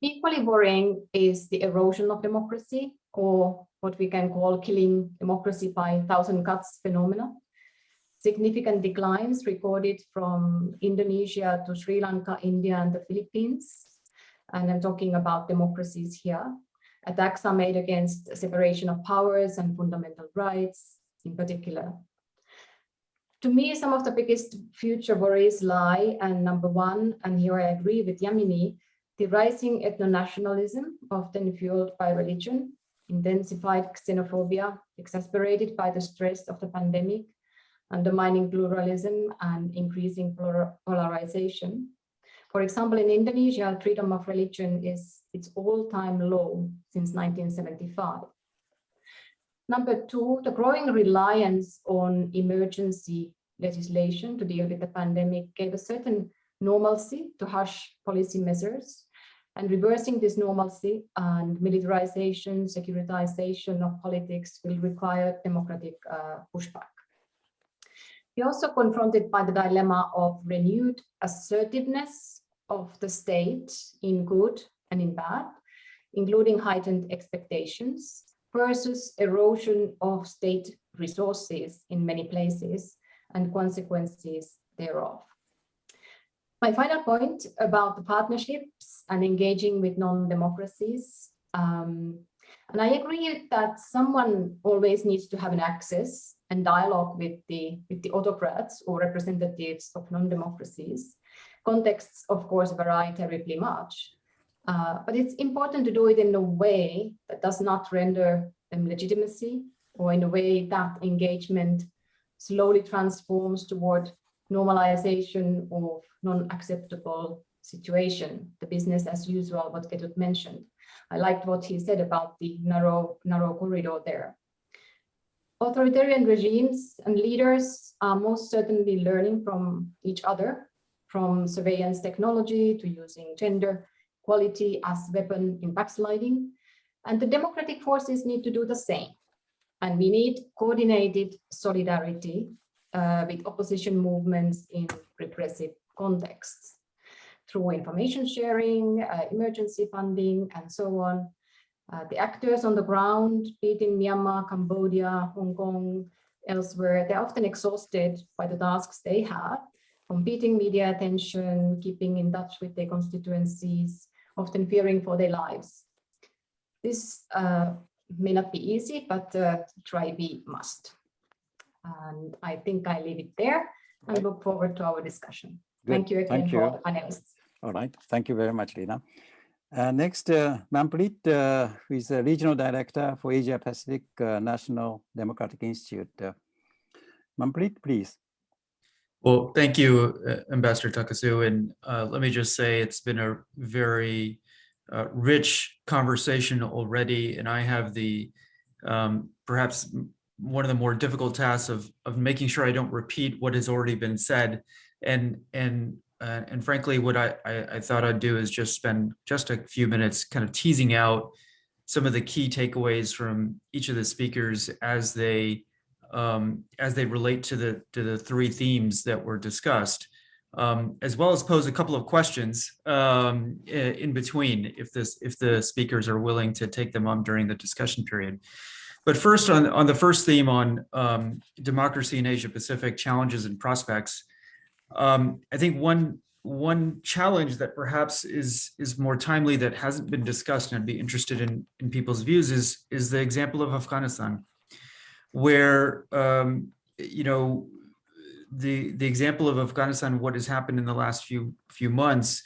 Equally worrying is the erosion of democracy or what we can call killing democracy by thousand cuts phenomena. Significant declines recorded from Indonesia to Sri Lanka, India and the Philippines. And I'm talking about democracies here. Attacks are made against separation of powers and fundamental rights in particular. To me, some of the biggest future worries lie, and number one, and here I agree with Yamini, the rising ethno-nationalism, often fueled by religion, intensified xenophobia, exasperated by the stress of the pandemic, undermining pluralism and increasing polarization. For example, in Indonesia, freedom of religion is its all-time low since 1975. Number two, the growing reliance on emergency legislation to deal with the pandemic gave a certain normalcy to harsh policy measures and reversing this normalcy and militarization, securitization of politics will require democratic uh, pushback. We're also confronted by the dilemma of renewed assertiveness of the state in good and in bad, including heightened expectations versus erosion of state resources in many places and consequences thereof. My final point about the partnerships and engaging with non-democracies. Um, and I agree that someone always needs to have an access and dialogue with the, with the autocrats or representatives of non-democracies. Contexts, of course, vary terribly much. Uh, but it's important to do it in a way that does not render them legitimacy or in a way that engagement slowly transforms toward normalization of non-acceptable situation, the business as usual, what Ketut mentioned. I liked what he said about the narrow, narrow corridor there. Authoritarian regimes and leaders are most certainly learning from each other, from surveillance technology to using gender equality as weapon in backsliding. And the democratic forces need to do the same. And we need coordinated solidarity uh, with opposition movements in repressive contexts through information sharing, uh, emergency funding, and so on. Uh, the actors on the ground, be it in Myanmar, Cambodia, Hong Kong, elsewhere, they're often exhausted by the tasks they have, competing media attention, keeping in touch with their constituencies, often fearing for their lives. This uh, may not be easy, but uh, try we must. And I think I leave it there and Right. look forward to our discussion. Good. Thank you again Thank you. all the panelists. All right, thank you very much, Leena. Uh, next, uh, Manpreet, uh, who is the Regional Director for Asia Pacific uh, National Democratic Institute. Uh, Manpreet, please. Well, thank you, uh, Ambassador Takasu. And uh, let me just say it's been a very uh, rich conversation already. And I have the um, perhaps m- one of the more difficult tasks of of making sure I don't repeat what has already been said. And and uh, and frankly, what I, I I thought I'd do is just spend just a few minutes kind of teasing out some of the key takeaways from each of the speakers as they um, as they relate to the to the three themes that were discussed, um, as well as pose a couple of questions um, in between if this if the speakers are willing to take them on during the discussion period. But first, on on the first theme on um, democracy in Asia Pacific challenges and prospects, um, I think one one challenge that perhaps is is more timely that hasn't been discussed and I'd be interested in in people's views is is the example of Afghanistan where um, you know the the example of Afghanistan, what has happened in the last few few months,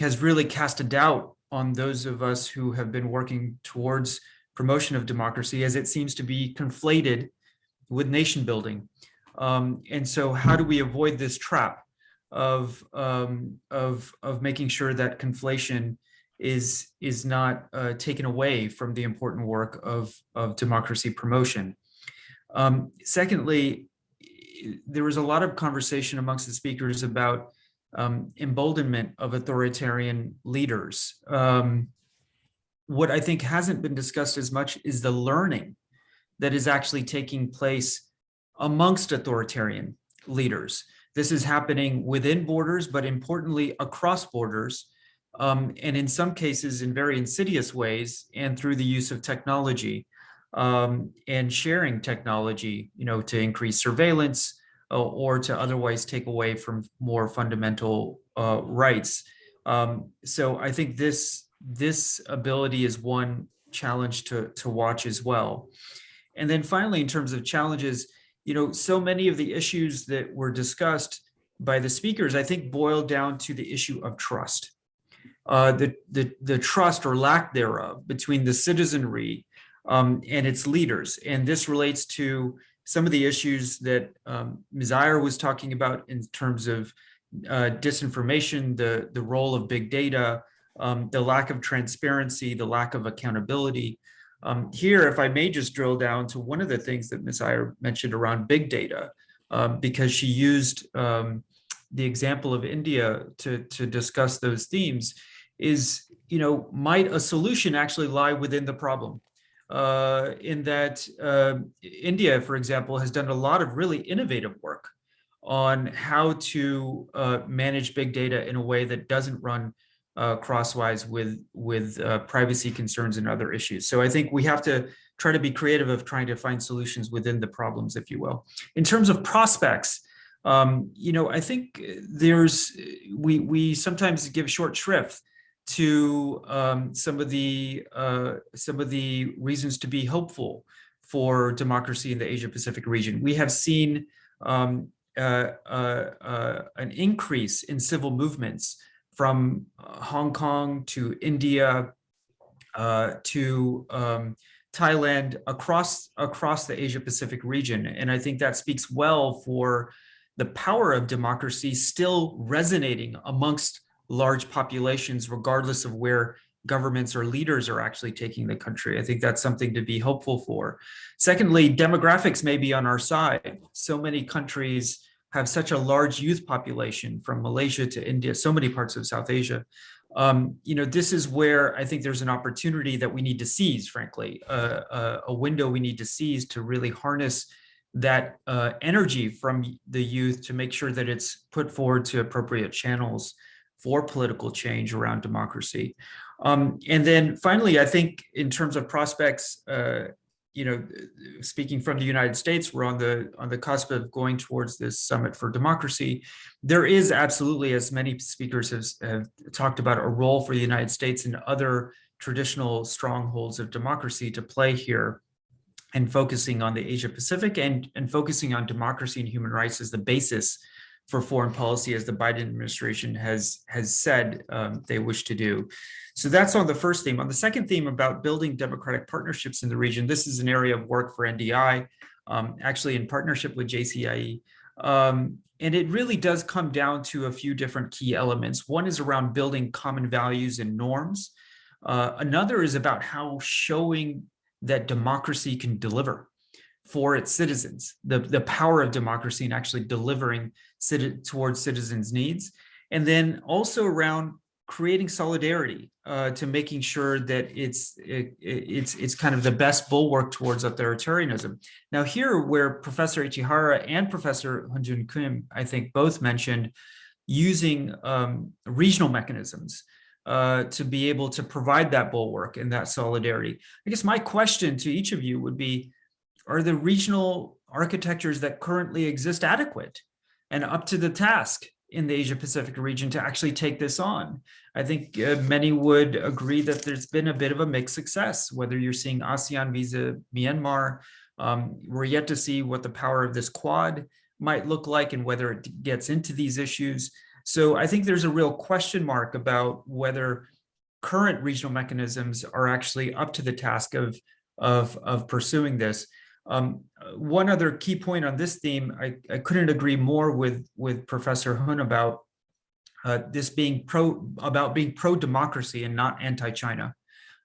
has really cast a doubt on those of us who have been working towards promotion of democracy, as it seems to be conflated with nation building. Um, and so, how do we avoid this trap of um, of of making sure that conflation is is not uh, taken away from the important work of of democracy promotion? Um, secondly, there was a lot of conversation amongst the speakers about um, emboldenment of authoritarian leaders. Um, what I think hasn't been discussed as much is the learning that is actually taking place amongst authoritarian leaders. This is happening within borders, but importantly across borders, um, and in some cases in very insidious ways and through the use of technology um, and sharing technology, you know, to increase surveillance uh, or to otherwise take away from more fundamental uh, rights. Um, so I think this this ability is one challenge to to watch as well. And then finally, in terms of challenges, you know, so many of the issues that were discussed by the speakers, I think boil down to the issue of trust. Uh, the, the, the trust or lack thereof between the citizenry um, and its leaders. And this relates to some of the issues that um, Ms. Aiyar was talking about in terms of uh, disinformation, the, the role of big data, um, the lack of transparency, the lack of accountability. Um, here, if I may just drill down to one of the things that Ms. Aiyar mentioned around big data, um, because she used um, the example of India to, to discuss those themes, is, you know, might a solution actually lie within the problem? uh, in that uh, India, for example, has done a lot of really innovative work on how to uh, manage big data in a way that doesn't run uh, crosswise with with uh, privacy concerns and other issues. So I think we have to try to be creative of trying to find solutions within the problems, if you will. In terms of prospects, um, you know, I think there's we we sometimes give short shrift to um, some of the uh, some of the reasons to be hopeful for democracy in the Asia Pacific region. We have seen um, uh, uh, uh, an increase in civil movements from uh, Hong Kong to India uh, to um, Thailand across across the Asia Pacific region, and I think that speaks well for the power of democracy still resonating amongst large populations, regardless of where governments or leaders are actually taking the country. I think that's something to be hopeful for. Secondly, demographics may be on our side. So many countries have such a large youth population from Malaysia to India, so many parts of South Asia. Um, you know, this is where I think there's an opportunity that we need to seize, frankly, uh, uh, a window we need to seize to really harness that uh, energy from the youth to make sure that it's put forward to appropriate channels for political change around democracy. Um, and then finally, I think in terms of prospects, uh, you know, speaking from the United States, we're on the on the cusp of going towards this summit for democracy. There is absolutely, as many speakers have, have talked about, a role for the United States and other traditional strongholds of democracy to play here and focusing on the Asia Pacific and, and focusing on democracy and human rights as the basis for foreign policy as the Biden administration has has said um, they wish to do. So that's on the first theme. On the second theme about building democratic partnerships in the region, this is an area of work for NDI, um, actually in partnership with JCIE. Um, and it really does come down to a few different key elements. One is around building common values and norms. Uh, another is about how showing that democracy can deliver for its citizens, the, the power of democracy and actually delivering towards citizens' needs. And then also around creating solidarity uh, to making sure that it's it, it's it's kind of the best bulwark towards authoritarianism. Now here, where Professor Ichihara and Professor Hun Joon Kim, I think both mentioned using um, regional mechanisms uh, to be able to provide that bulwark and that solidarity. I guess my question to each of you would be, are the regional architectures that currently exist adequate and up to the task in the Asia Pacific region to actually take this on. I think uh, many would agree that there's been a bit of a mixed success, whether you're seeing ASEAN visa Myanmar, um, we're yet to see what the power of this quad might look like and whether it gets into these issues. So I think there's a real question mark about whether current regional mechanisms are actually up to the task of, of, of pursuing this. Um, one other key point on this theme, I, I couldn't agree more with, with Professor Hun about uh, this being pro about being pro-democracy and not anti-China.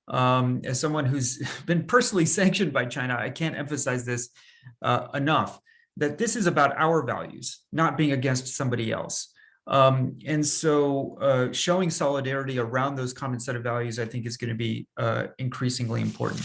Um, as someone who's been personally sanctioned by China, I can't emphasize this uh, enough, that this is about our values, not being against somebody else. Um, and so uh, showing solidarity around those common set of values, I think is going to be uh, increasingly important.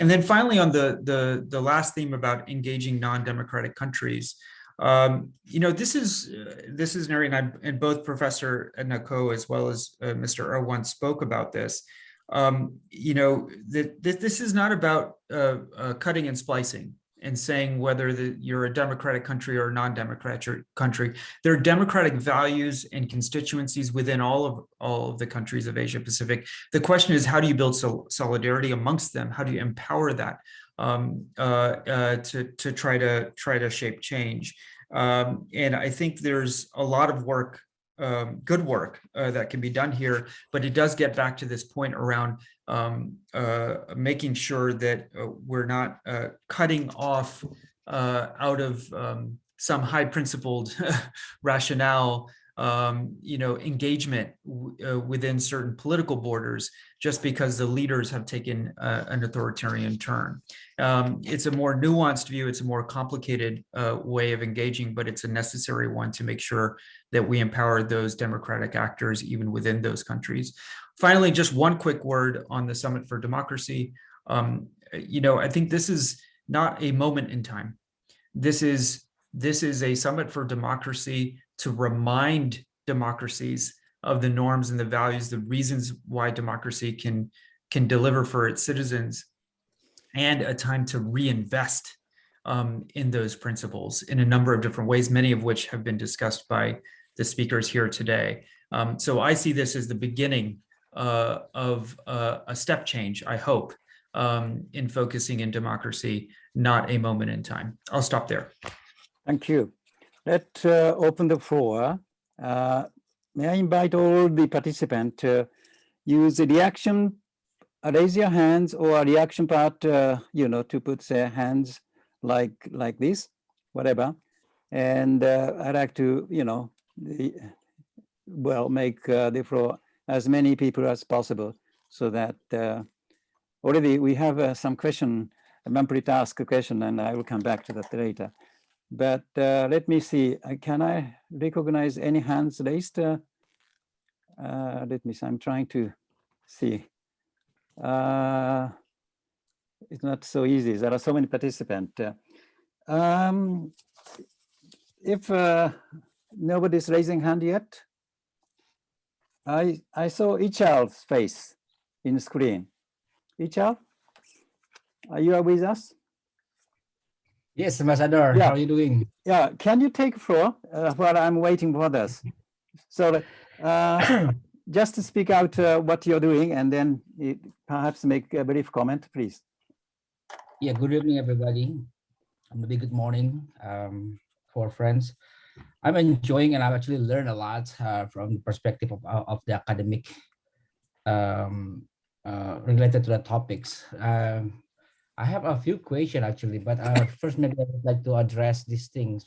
And then finally, on the, the, the last theme about engaging non-democratic countries, um, you know, this is uh, this is an area, and, I, and both Professor Nako as well as uh, Mr. Erawan spoke about this. Um, you know, that this is not about uh, uh, cutting and splicing and saying whether the, you're a democratic country or a non-democratic country. There are democratic values and constituencies within all of all of the countries of Asia Pacific. The question is, how do you build sol solidarity amongst them? How do you empower that um, uh, uh, to to try to try to shape change? Um, and I think there's a lot of work um, good work uh, that can be done here, but it does get back to this point around um, uh, making sure that uh, we're not uh, cutting off uh, out of um, some high principled rationale um, you know, engagement uh, within certain political borders just because the leaders have taken uh, an authoritarian turn. Um, it's a more nuanced view, it's a more complicated way of engaging, but it's a necessary one to make sure that we empower those democratic actors even within those countries. Finally, just one quick word on the Summit for Democracy. Um, you know, I think this is not a moment in time. This is this is a summit for democracy to remind democracies of the norms and the values, the reasons why democracy can, can deliver for its citizens, and a time to reinvest um, in those principles in a number of different ways, many of which have been discussed by the speakers here today. Um, so I see this as the beginning uh, of uh, a step change, I hope, um, in focusing in democracy, not a moment in time. I'll stop there. Thank you. Let's uh, open the floor. Uh, may I invite all the participants to use the reaction, uh, raise your hands or a reaction part, uh, you know, to put their hands like like this, whatever. And I'd like to, you know, the, well, make the floor as many people as possible so that already we have some question, Manpreet asked a question and I will come back to that later. But uh, let me see, uh, can I recognize any hands raised? Uh, uh let me see, I'm trying to see. Uh, it's not so easy, there are so many participants. Uh, um, if nobody's raising hand yet, I, I saw Ichal's face in screen. Ichal? are you with us? Yes, Ambassador, Yeah. how are you doing? Yeah, can you take floor uh, while I'm waiting for this? So uh, just to speak out uh, what you're doing and then uh, perhaps make a brief comment, please. Yeah, good evening, everybody. And maybe good morning um, for friends. I'm enjoying and I've actually learned a lot uh, from the perspective of, of the academic um, uh, related to the topics. Um, I have a few questions actually, but uh, first maybe I would like to address these things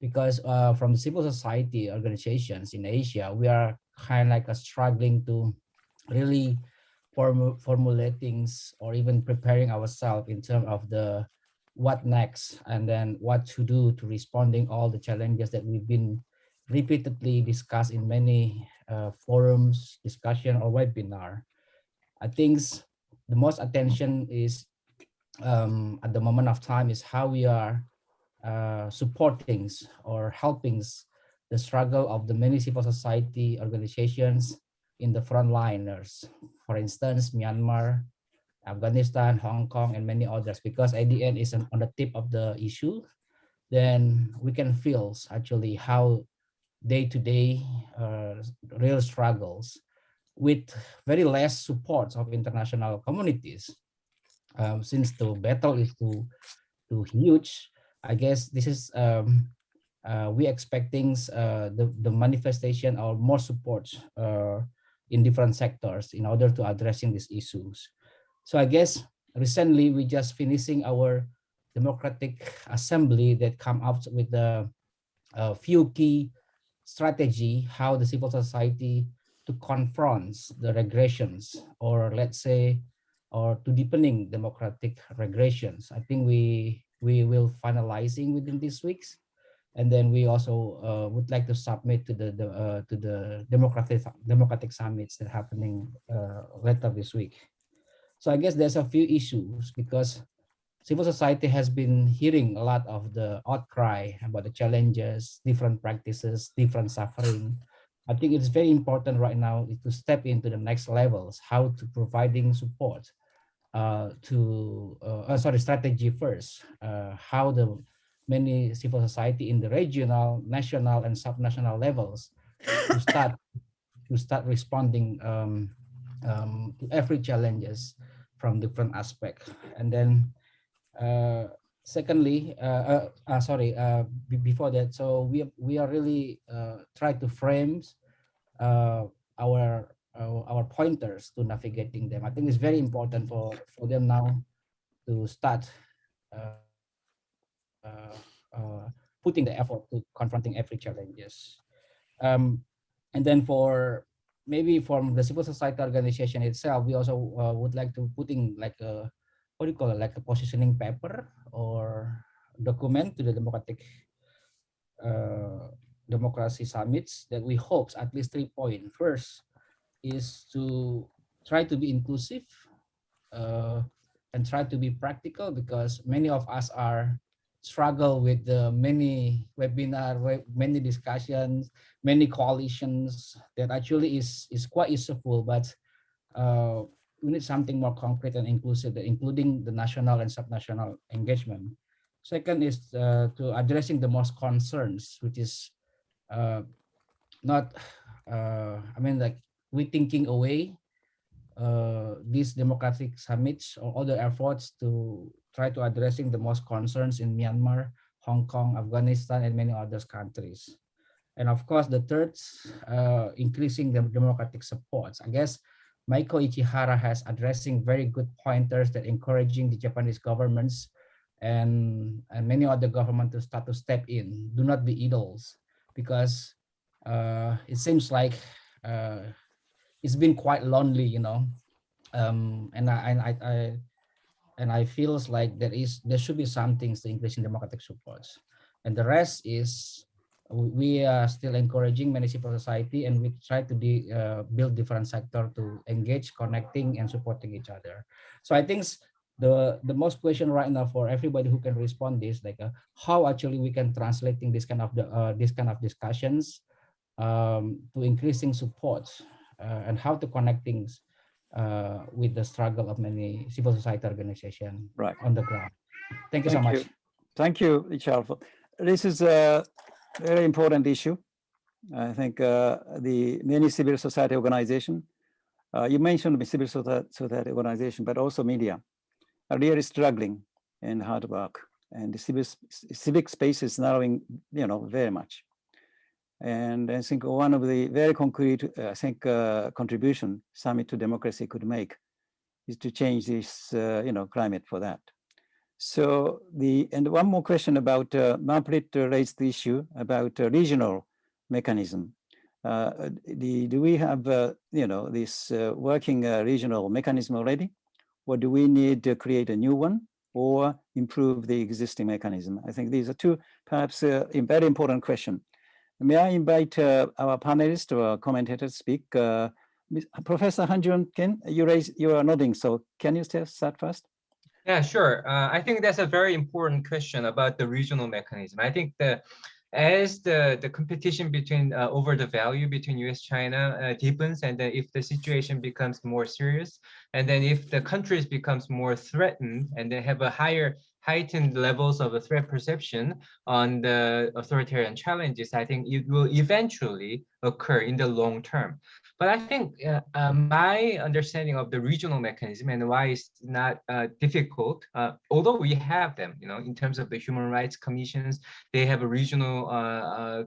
because uh, from civil society organizations in Asia, we are kind of like uh, struggling to really formulate things or even preparing ourselves in terms of the what next and then what to do to responding all the challenges that we've been repeatedly discussed in many uh, forums, discussion or webinar. I think the most attention is um, at the moment of time is how we are uh, supporting or helping the struggle of the many civil society organizations in the frontliners. For instance, Myanmar, Afghanistan, Hong Kong, and many others, because ADN is on the tip of the issue, then we can feel actually how day-to-day uh, real struggles with very less support of international communities. Um, since the battle is too, too huge, I guess this is um, uh, we expecting uh, the, the manifestation or more support uh, in different sectors in order to addressing these issues. So I guess recently we just finishing our democratic assembly that come up with a, a few key strategy how the civil society to confront the regressions or let's say or to deepening democratic regressions. I think we we will finalizing within these weeks and then we also uh, would like to submit to the, the uh, to the democratic democratic summits that happening uh, later this week. So I guess there's a few issues because civil society has been hearing a lot of the outcry about the challenges, different practices, different suffering. I think it's very important right now to step into the next levels, how to providing support uh, to, uh, sorry, strategy first, uh, how the many civil society in the regional, national, and subnational levels to start to start responding um, um, to every challenges from different aspect. And then, uh, secondly, uh, uh, sorry, before that, so we we are really try to frame our our pointers to navigating them. I think it's very important for for them now to start. Uh, uh, putting the effort to confronting every challenges. Um, and then for maybe from the civil society organization itself, we also uh, would like to putting like a, what do you call it, like a positioning paper or document to the democratic uh, democracy summits that we hope at least three point. First is to try to be inclusive uh, and try to be practical because many of us are struggle with the many webinar, many discussions, many coalitions that actually is, is quite useful, but uh, we need something more concrete and inclusive, including the national and subnational engagement. Second is uh, to addressing the most concerns, which is uh, not, uh, I mean, like we thinking away uh, these democratic summits or other efforts to try to addressing the most concerns in Myanmar, Hong Kong, Afghanistan, and many other countries. And of course, the third, uh, increasing the democratic supports. I guess Maiko Ichihara has addressing very good pointers that encouraging the Japanese governments and, and many other government to start to step in. Do not be idols because uh, it seems like uh, it's been quite lonely, you know. Um, and I, I, I and I feels like there is there should be some things to increase in democratic supports, and the rest is we are still encouraging many civil society and we try to de, uh, build different sector to engage, connecting, and supporting each other. So I think the the most question right now for everybody who can respond is like uh, how actually we can translating this kind of the uh, this kind of discussions um, to increasing support and how to connect things uh, with the struggle of many civil society organizations Right. on the ground. Thank you so much. you. Thank you, Richard. for- This is a very important issue. I think uh, the many civil society organization, uh, you mentioned the civil society, organization, but also media are really struggling and hard work. And the civic, civic space is narrowing, you know, very much. And I think one of the very concrete, uh, I think, uh, contribution Summit to Democracy could make is to change this, uh, you know, climate for that. So the, and one more question about, uh, Manfred raised the issue about uh, regional mechanism. Uh, the, do we have, uh, you know, this working regional mechanism already? Or do we need to create a new one or improve the existing mechanism? I think these are two perhaps very important question. May I invite uh, our panelists or commentators speak? Uh, Ms- Professor Hun Joon Kim, you raise, you are nodding, so can you start first? Yeah, sure. Uh, I think that's a very important question about the regional mechanism. I think the as the the competition between uh, over the value between U.S. China uh, deepens, and then if the situation becomes more serious, and then if the countries becomes more threatened, and they have a higher heightened levels of threat perception on the authoritarian challenges, I think it will eventually occur in the long term. But I think uh, uh, my understanding of the regional mechanism and why it's not uh, difficult, uh, although we have them, you know, in terms of the human rights commissions, they have a regional uh,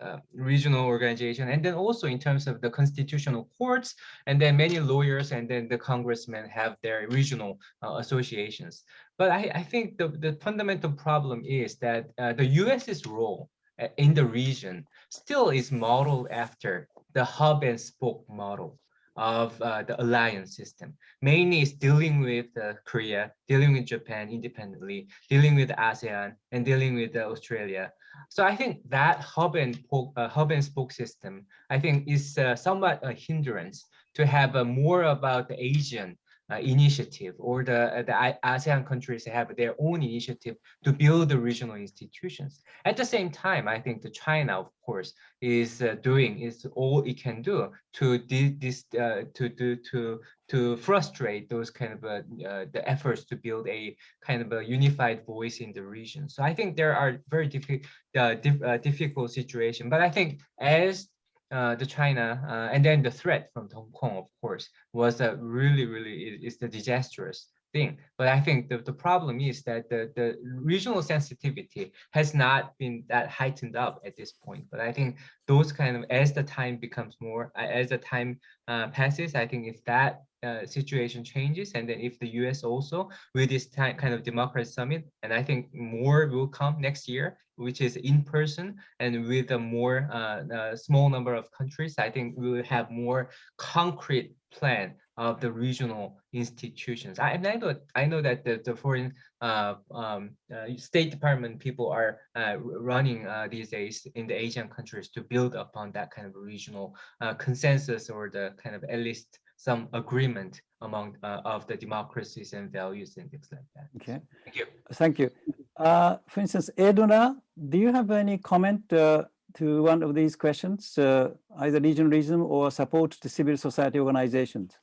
uh, regional organization, and then also in terms of the constitutional courts, and then many lawyers, and then the congressmen have their regional associations. But I, I think the, the fundamental problem is that the US's role in the region still is modeled after the hub and spoke model of uh, the alliance system. Mainly is dealing with uh, Korea, dealing with Japan independently, dealing with ASEAN, and dealing with uh, Australia. So I think that hub and spoke, uh, hub and spoke system, I think, is uh, somewhat a hindrance to have a more about the Asian uh, initiative or the, uh, the ASEAN countries have their own initiative to build the regional institutions. At the same time, I think the China, of course, is uh, doing is all it can do to this uh, to to to to frustrate those kind of uh, uh, the efforts to build a kind of a unified voice in the region. So I think there are very difficult dif- difficult situation, but I think as uh, the China uh, and then the threat from Hong Kong, of course, was a really, really is, the disastrous thing. But I think the, the problem is that the, the regional sensitivity has not been that heightened up at this point. But I think those kind of, as the time becomes more, uh, as the time uh, passes, I think if that uh, situation changes, and then if the US also with this kind of democracy summit, and I think more will come next year, which is in person and with a more uh, uh, small number of countries, I think we will have more concrete plan of the regional institutions. I, and I know, I know that the, the foreign uh, um, uh, State Department people are uh, running uh, these days in the Asian countries to build upon that kind of regional consensus or the kind of at least some agreement among uh, of the democracies and values and things like that. Okay. Thank you. Thank you. Uh, for instance, Eduna, do you have any comment uh, to one of these questions, uh, either regionalism or support to civil society organizations?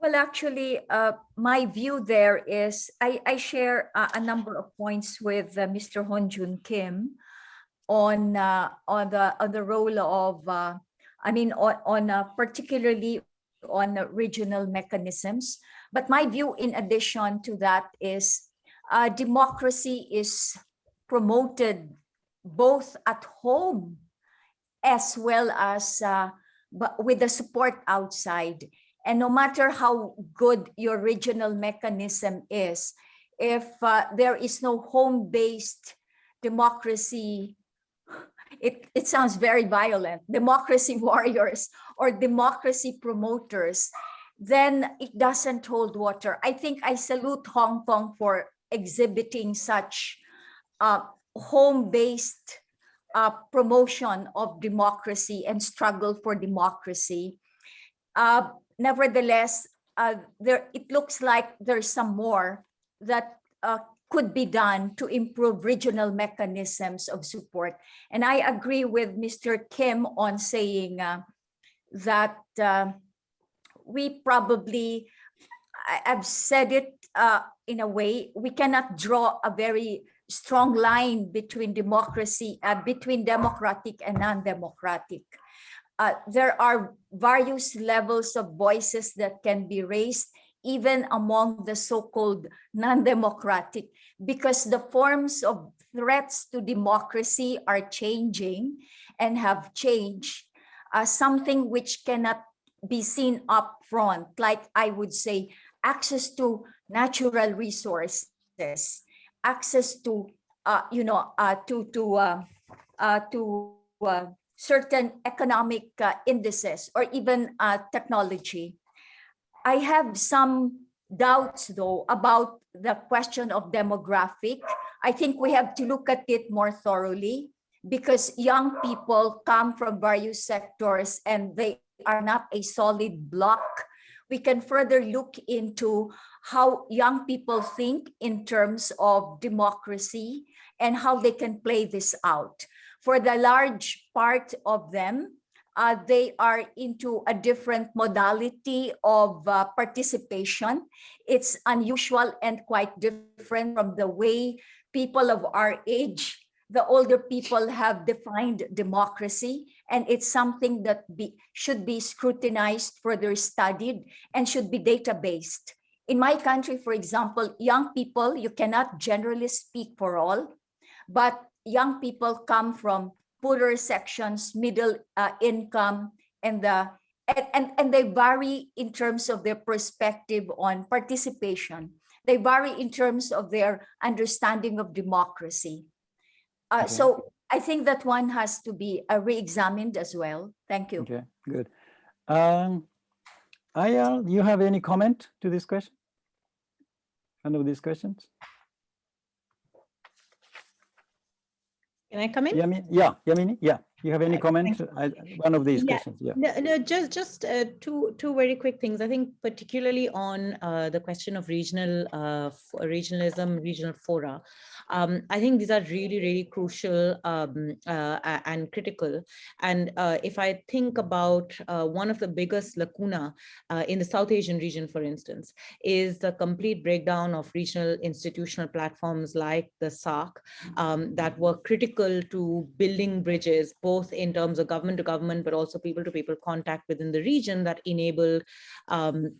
Well, actually, uh, my view there is I, I share a, a number of points with uh, Mr. Hun Joon Kim on uh, on the on the role of uh, I mean on on uh, particularly on regional mechanisms. But my view, in addition to that, is uh, democracy is promoted both at home as well as uh, with the support outside. And no matter how good your regional mechanism is, if uh, there is no home-based democracy, it, it sounds very violent, democracy warriors or democracy promoters, then it doesn't hold water. I think I salute Hong Kong for exhibiting such uh, home-based uh, promotion of democracy and struggle for democracy. Uh, nevertheless, uh, there it looks like there's some more that uh, could be done to improve regional mechanisms of support. And I agree with Mr. Kim on saying uh, that uh, we probably, I've said it uh, in a way, we cannot draw a very strong line between democracy, uh, between democratic and non-democratic. Uh, there are various levels of voices that can be raised even among the so-called non-democratic because the forms of threats to democracy are changing and have changed uh, something which cannot be seen up front like i would say access to natural resources access to uh, you know uh, to to uh, uh, to uh, certain economic indices or even technology i have some doubts though about the question of demographic i think we have to look at it more thoroughly because young people come from various sectors and they are not a solid block we can further look into how young people think in terms of democracy and how they can play this out. For the large part of them, uh, they are into a different modality of uh, participation. It's unusual and quite different from the way people of our age, the older people have defined democracy and it's something that be, should be scrutinized, further studied, and should be data-based. In my country, for example, young people, you cannot generally speak for all, but young people come from poorer sections, middle uh, income, and the and, and, and they vary in terms of their perspective on participation. They vary in terms of their understanding of democracy. Uh, Okay. So I think that one has to be uh, re-examined as well. Thank you. Okay, good. Um, Aiyar, you have any comment to this question? Any of these questions? Can I come in? Yami, yeah, Yamini, yeah. You have any Uh, comment? I- One of these Yeah, questions, yeah. No, no, just just uh, two two very quick things. I think particularly on uh, the question of regional uh, regionalism, regional fora. Um, I think these are really really crucial um, uh, and critical. And uh, if I think about uh, one of the biggest lacuna uh, in the South Asian region, for instance, is the complete breakdown of regional institutional platforms like the SAARC um, that were critical to building bridges, both in terms of government to government, but also people to people contact within the region that enabled um,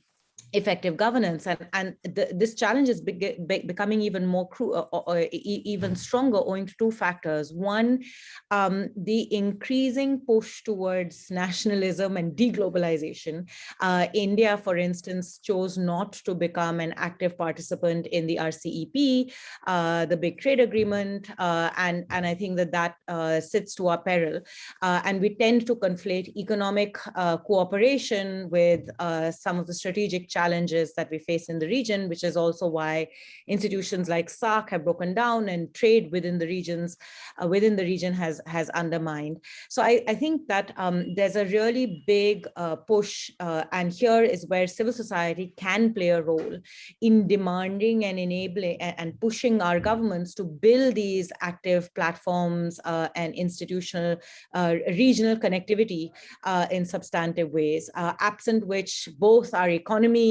effective governance and and the, this challenge is big, be- becoming even more cru- uh, uh, e- even stronger owing to two factors. One um, the increasing push towards nationalism and deglobalization. Uh, india for instance chose not to become an active participant in the rcep uh, the big trade agreement uh, and and i think that that uh, sits to our peril. Uh, and we tend to conflate economic uh, cooperation with uh, some of the strategic challenges that we face in the region, which is also why institutions like SAARC have broken down and trade within the regions, uh, within the region has, has undermined. So I, I think that um, there's a really big uh, push, uh, and here is where civil society can play a role in demanding and enabling and, pushing our governments to build these active platforms uh, and institutional uh, regional connectivity uh, in substantive ways, absent which both our economy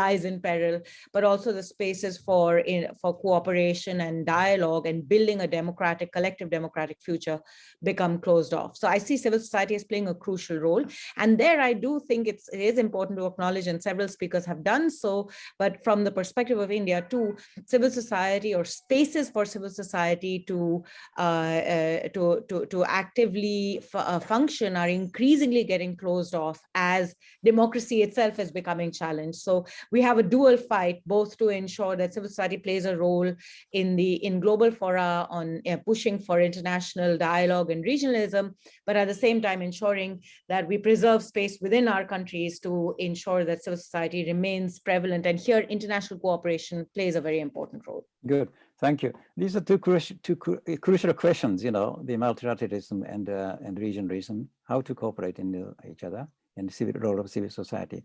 lies in peril, but also the spaces for in, for cooperation and dialogue and building a democratic, collective democratic future become closed off. So I see civil society as playing a crucial role. And there I do think it's, it is important to acknowledge, and several speakers have done so, but from the perspective of India too, civil society or spaces for civil society to uh, uh, to, to, to actively uh, function are increasingly getting closed off as democracy itself is becoming challenged. So we have a dual fight, both to ensure that civil society plays a role in the in global fora on uh, pushing for international dialogue and regionalism, but at the same time ensuring that we preserve space within our countries to ensure that civil society remains prevalent. And here, international cooperation plays a very important role. Good, thank you. These are two crucial, two cru- uh, crucial questions, you know, the multilateralism and, uh, and regionalism, how to cooperate in the- each other and the civil role of civil society.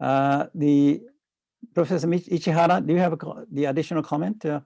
Uh, the Professor Ichihara, do you have a the additional comment? Uh,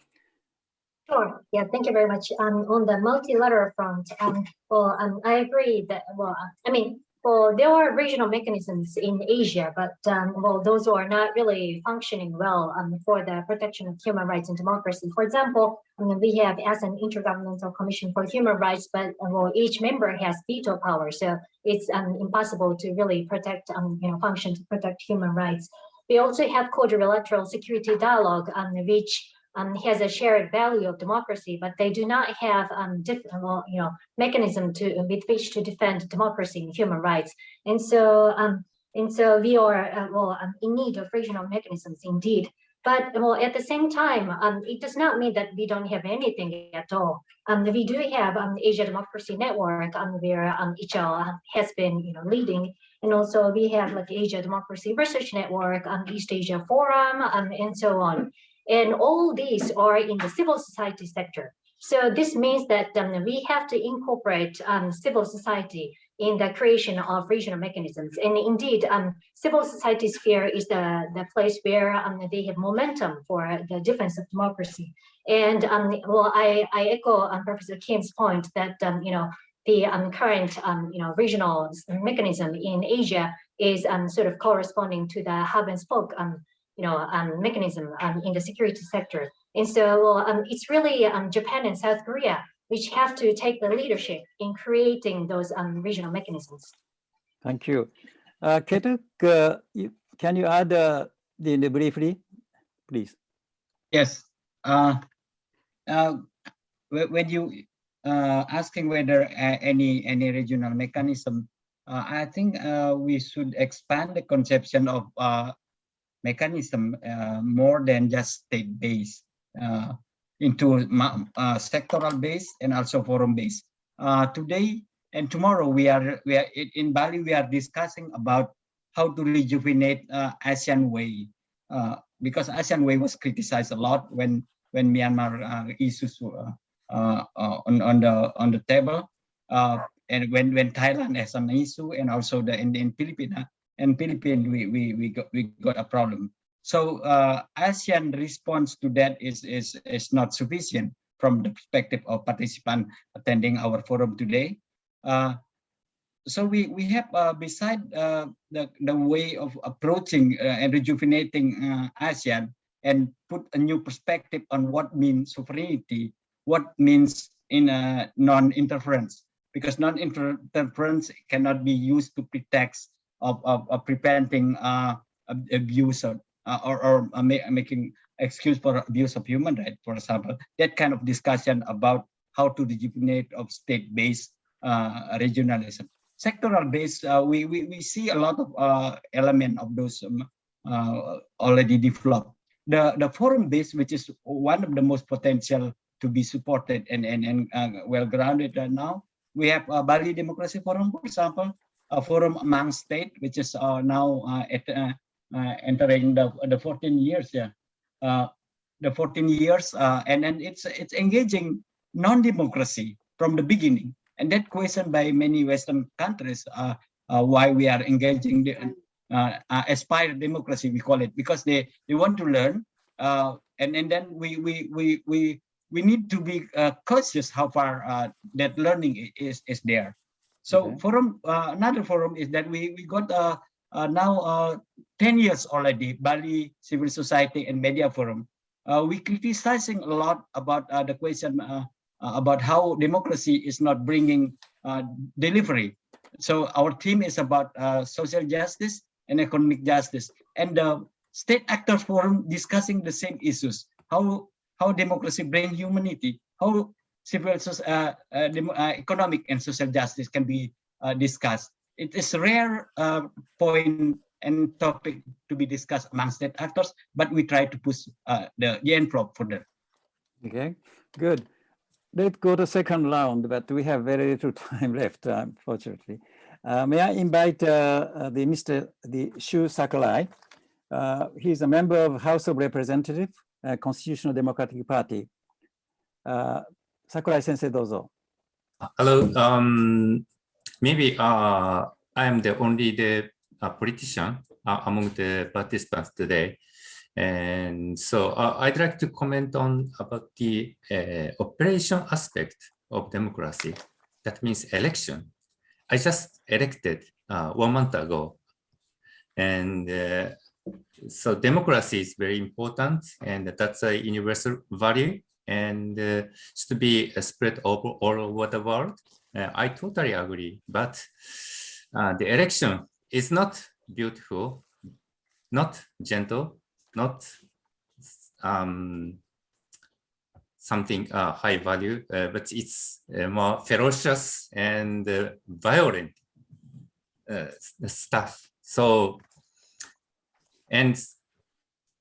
Sure. Yeah, thank you very much. Um, on the multilateral front, um, well, um, I agree that, well, I mean, well, there are regional mechanisms in Asia, but um, well, those are not really functioning well um, for the protection of human rights and democracy. For example, I mean, we have as an intergovernmental commission for human rights, but uh, well, each member has veto power, so it's um, impossible to really protect, um, you know, function to protect human rights. We also have quadrilateral security dialogue, um, which um, has a shared value of democracy, but they do not have um, different, you know, mechanism to with which to defend democracy and human rights. And so, um, and so we are uh, well um, in need of regional mechanisms indeed. But well, at the same time, um, it does not mean that we don't have anything at all. Um, we do have um, Asia Democracy Network, where um, ICHL has been, you know, leading, and also we have like Asia Democracy Research Network, East Asia Forum, um, and so on. And all these are in the civil society sector. So this means that um, we have to incorporate um, civil society in the creation of regional mechanisms. And indeed, um, civil society sphere is the, the place where um, they have momentum for the defense of democracy. And um, well, I, I echo um, Professor Kim's point that, you know, the current, you know, regional mechanism in Asia is sort of corresponding to the hub and spoke you know, um, mechanism um, in the security sector. And so um, it's really um, Japan and South Korea which have to take the leadership in creating those um, regional mechanisms. Thank you. Uh, Ketut, uh, you, can you add uh, the, the briefly, please? Yes. Uh, uh, when you uh, asking whether uh, any any regional mechanism, uh, I think uh, we should expand the conception of uh, mechanism uh, more than just state-based uh, into uh, sectoral based and also forum based. Uh, today and tomorrow we are we are in Bali we are discussing about how to rejuvenate uh, ASEAN way uh, because ASEAN way was criticized a lot when when Myanmar issues on on the on the table and when when Thailand has an issue and also the in, in Philippines and Philippines, we, we, we, got, we got a problem. So uh, ASEAN response to that is, is, is not sufficient from the perspective of participant attending our forum today. Uh, so we, we have, uh, beside uh, the, the way of approaching uh, and rejuvenating uh, ASEAN and put a new perspective on what means sovereignty, what means in a non-interference, because non-interference cannot be used to pretext of, of, of preventing uh, abuse or, uh, or, or uh, making excuse for abuse of human rights, for example, that kind of discussion about how to rejuvenate of state-based uh, regionalism. Sectoral based, uh, we, we, we see a lot of uh, element of those um, uh, already developed. The, the forum based, which is one of the most potential to be supported and, and, and well-grounded now, we have Bali Democracy Forum, for example, a forum among state, which is uh, now uh, at, uh, entering the, the 14 years. Yeah, the 14 years, and then it's it's engaging non-democracy from the beginning. And that question by many Western countries why we are engaging the uh, aspire democracy we call it because they they want to learn uh, and and then we we we we we need to be uh, cautious how far that learning is is there so okay. forum, uh, another forum is that we, we got uh, uh, now uh, 10 years already, Bali Civil Society and Media Forum. Uh, we criticizing a lot about uh, the question about how democracy is not bringing delivery. So our team is about social justice and economic justice. And the State Actors Forum discussing the same issues, how, how democracy bring humanity, how civil uh, uh, uh, economic and social justice can be discussed. It is a rare point and topic to be discussed among state actors, but we try to push the, for that. Okay, good. Let's go to second round, but we have very little time left, unfortunately. Uh, may I invite uh, the Mr. the Shu Sakurai. Uh, he's a member of House of Representatives, Constitutional Democratic Party. Sakurai sensei, dozo. Hello. Um, maybe uh, I am the only the uh, politician uh, among the participants today. And so uh, I'd like to comment on about the uh, operation aspect of democracy. That means election. I just elected uh, one month ago. And uh, so democracy is very important and that's a universal value and uh, should be spread over all over the world. Uh, I totally agree, but uh, the election is not beautiful, not gentle, not um, something uh, high value, uh, but it's uh, more ferocious and uh, violent uh, stuff. So, and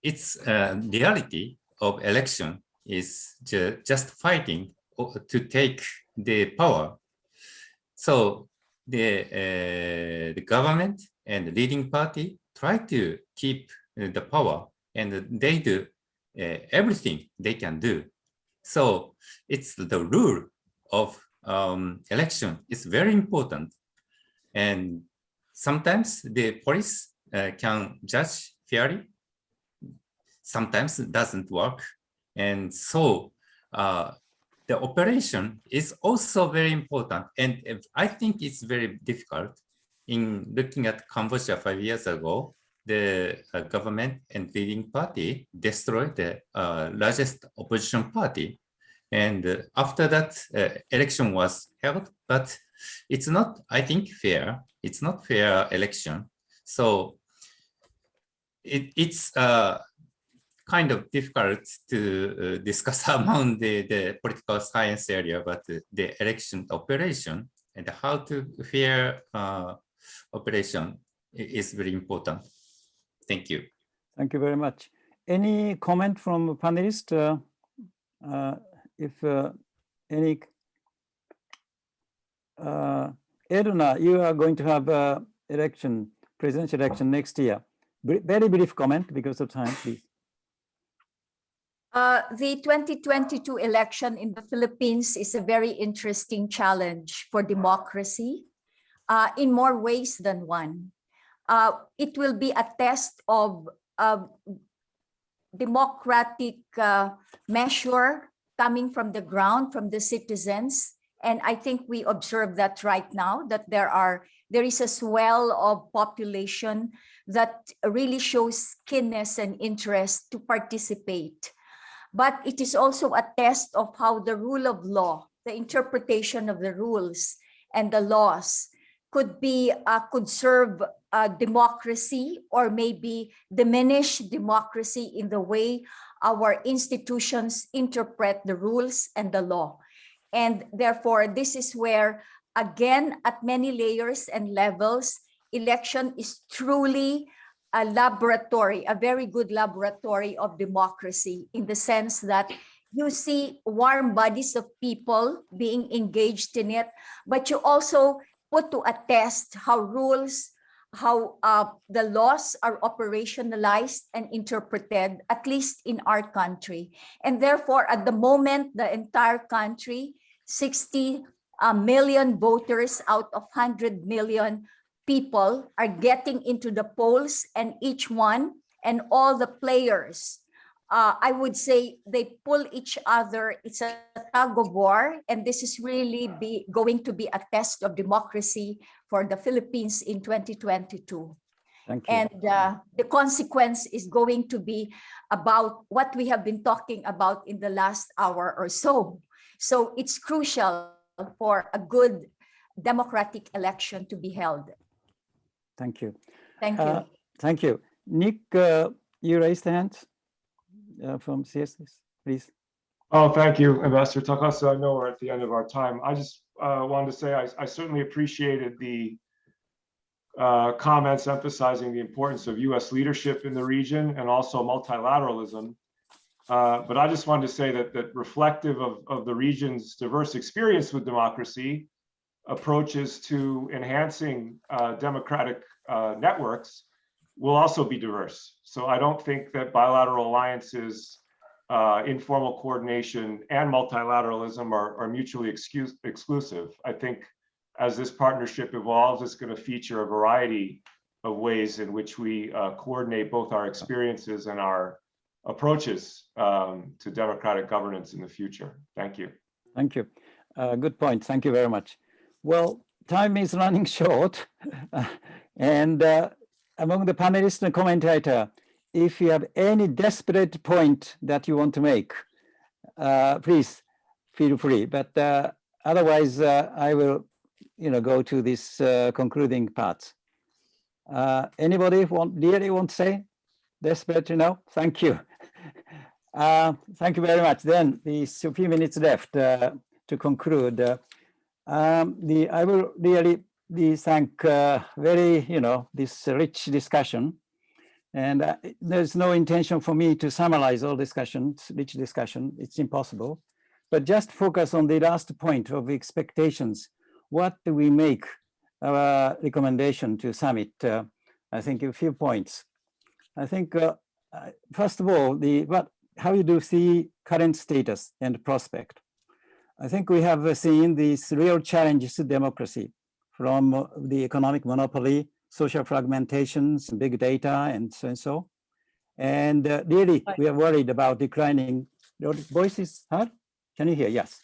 its uh, reality of election is ju just fighting to take the power. So the, uh, the government and the leading party try to keep the power and they do uh, everything they can do. So it's the rule of um, election is very important. And sometimes the police uh, can judge fairly. Sometimes it doesn't work. And so uh, the operation is also very important. And I think it's very difficult in looking at Cambodia five years ago, the uh, government and leading party destroyed the uh, largest opposition party. And uh, after that, uh, election was held, but it's not, I think, fair. It's not fair election. So it, it's uh, kind of difficult to uh, discuss among the, the political science area, but the, election operation and how to fair operation is very important. Thank you. Thank you very much. Any comment from panelists? Uh, uh, if uh, any, uh, Edna, you are going to have uh, election, presidential election next year. Br very brief comment because of time, please. Uh, the 2022 election in the Philippines is a very interesting challenge for democracy uh, in more ways than one. Uh, it will be a test of uh, democratic uh, measure coming from the ground, from the citizens. And I think we observe that right now, that there are there is a swell of population that really shows keenness and interest to participate. But it is also a test of how the rule of law, the interpretation of the rules and the laws could be uh, could serve uh, democracy or maybe diminish democracy in the way our institutions interpret the rules and the law. And therefore, this is where, again, at many layers and levels, election is truly a laboratory, a very good laboratory of democracy in the sense that you see warm bodies of people being engaged in it, but you also put to a test how rules, how uh, the laws are operationalized and interpreted, at least in our country. And therefore, at the moment, the entire country, 60 uh, million voters out of 100 million people are getting into the polls and each one and all the players uh, I would say they pull each other. It's a tug of war, and this is really be going to be a test of democracy for the Philippines in 2022. Thank you. And uh, the consequence is going to be about what we have been talking about in the last hour or so. So it's crucial for a good democratic election to be held. Thank you. Thank you. Uh, thank you. Nick, uh, you raised the hand uh, from CSS, please. Oh, thank you, Ambassador Takasu. I know we're at the end of our time. I just uh, wanted to say I, I certainly appreciated the uh, comments emphasizing the importance of U.S. leadership in the region and also multilateralism. Uh, but I just wanted to say that that reflective of, of the region's diverse experience with democracy, approaches to enhancing uh, democratic uh, networks will also be diverse. So I don't think that bilateral alliances, uh, informal coordination, and multilateralism are, are mutually excuse, exclusive. I think as this partnership evolves, it's going to feature a variety of ways in which we uh, coordinate both our experiences and our approaches um, to democratic governance in the future. Thank you. Thank you. Uh, good point. Thank you very much. Well, time is running short. and uh, among the panelists and commentator, if you have any desperate point that you want to make, uh, please feel free. But uh, otherwise, uh, I will, you know, go to this uh, concluding part. Uh, anybody want really want to say desperate? You know, thank you. Thank you very much. Then these few minutes left to conclude. Uh, um, the I will really the thank uh, very you know this rich discussion, and uh, there's no intention for me to summarize all discussions, rich discussion. It's impossible, but just focus on the last point of expectations. What do we make our recommendation to summit? Uh, I think a few points. I think first of all, the what how you do see current status and prospect. I think we have seen these real challenges to democracy from the economic monopoly, social fragmentations, big data, and so and so. And uh, really, we are worried about declining. Your voice is? Can you hear? Yes.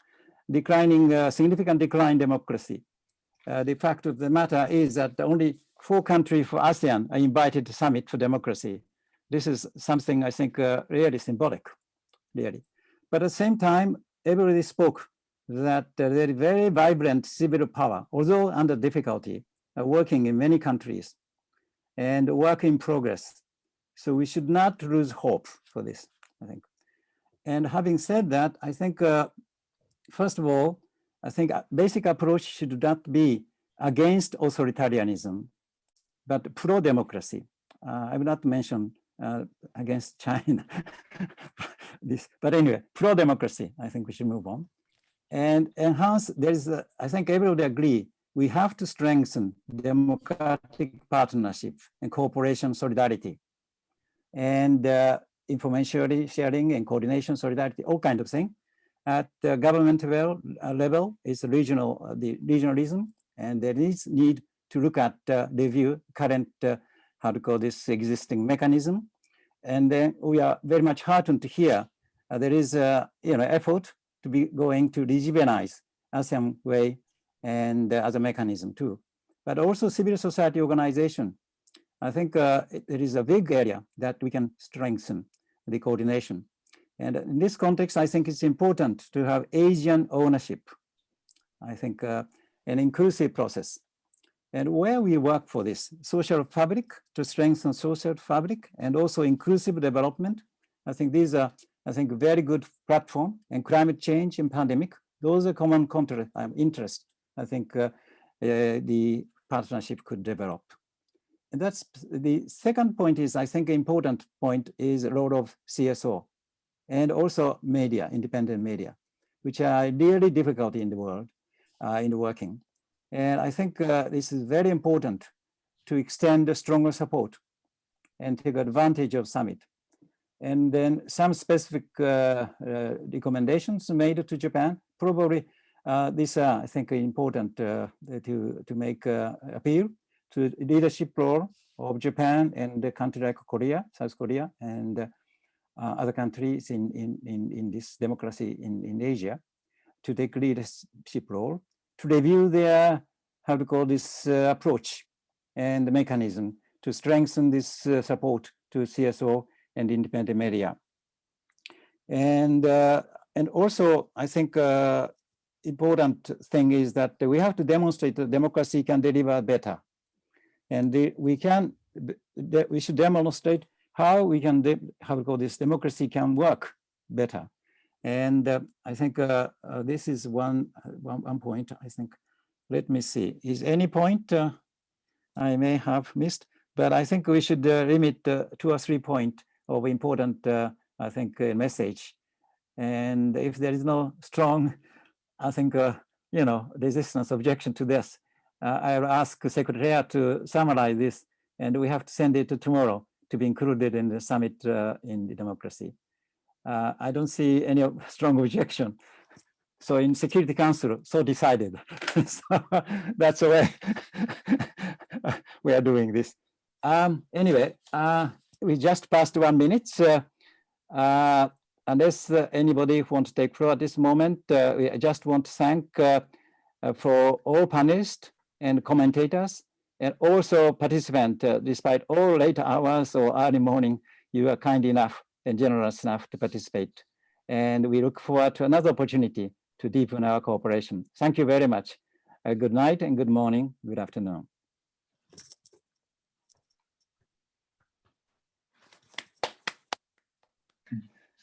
Declining, uh, significant decline in democracy. Uh, the fact of the matter is that only four countries for ASEAN are invited to summit for democracy this is something I think uh, really symbolic, really. But at the same time, everybody spoke that uh, there is very vibrant civil power, although under difficulty, uh, working in many countries and work in progress. So we should not lose hope for this, I think. And having said that, I think, uh, first of all, I think basic approach should not be against authoritarianism, but pro-democracy. Uh, I will not mention uh, against China. this, but anyway, pro-democracy, I think we should move on. And enhance, there is, a, I think everybody agree, we have to strengthen democratic partnership and cooperation solidarity and uh, information sharing and coordination solidarity, all kind of thing. At the government level, uh, level is regional, uh, the regionalism, and there is need to look at uh, review current uh, how to call this existing mechanism. And then we are very much heartened to hear uh, there is a you know effort to be going to rejuvenate ASEAN way and uh, as a mechanism too. But also civil society organization. I think uh, it, it is a big area that we can strengthen the coordination. And in this context, I think it's important to have Asian ownership. I think uh, an inclusive process and where we work for this social fabric to strengthen social fabric and also inclusive development. I think these are, I think, very good platform and climate change and pandemic. Those are common. Um, interest. I think uh, uh, the partnership could develop. And that's the second point is, I think, important point is the role of CSO and also media, independent media, which are really difficult in the world uh, in working. And I think uh, this is very important to extend a stronger support and take advantage of summit. And then some specific uh, uh, recommendations made to Japan. Probably uh, these are, I think, important uh, to, to make uh, appeal to leadership role of Japan and the country like Korea, South Korea, and other countries in, in, in, in this democracy in, in Asia to take leadership role to review their, how to call this uh, approach and the mechanism to strengthen this uh, support to CSO and independent media. And, uh, and also, I think uh, important thing is that we have to demonstrate that democracy can deliver better. And the, we can, we should demonstrate how we can, how to call this, democracy can work better. And uh, I think uh, uh, this is one, one, one point, I think. Let me see, is any point I may have missed? But I think we should limit two or three point of important, I think, message. And if there is no strong, I think, you know, resistance objection to this, uh, I'll ask Secretariat to summarize this, and we have to send it to tomorrow to be included in the summit uh, in the democracy uh, I don't see any strong objection. So in Security Council, so decided. so that's the way we are doing this. Um, anyway, uh, we just passed one minute. Uh, unless uh, anybody wants to take floor at this moment, uh, we just want to thank uh, for all panelists and commentators, and also participants, despite all late hours or early morning, you are kind enough and generous enough to participate. And we look forward to another opportunity to deepen our cooperation. Thank you very much. Good night and good morning, good afternoon.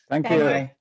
Thank Thank you. you. Bye.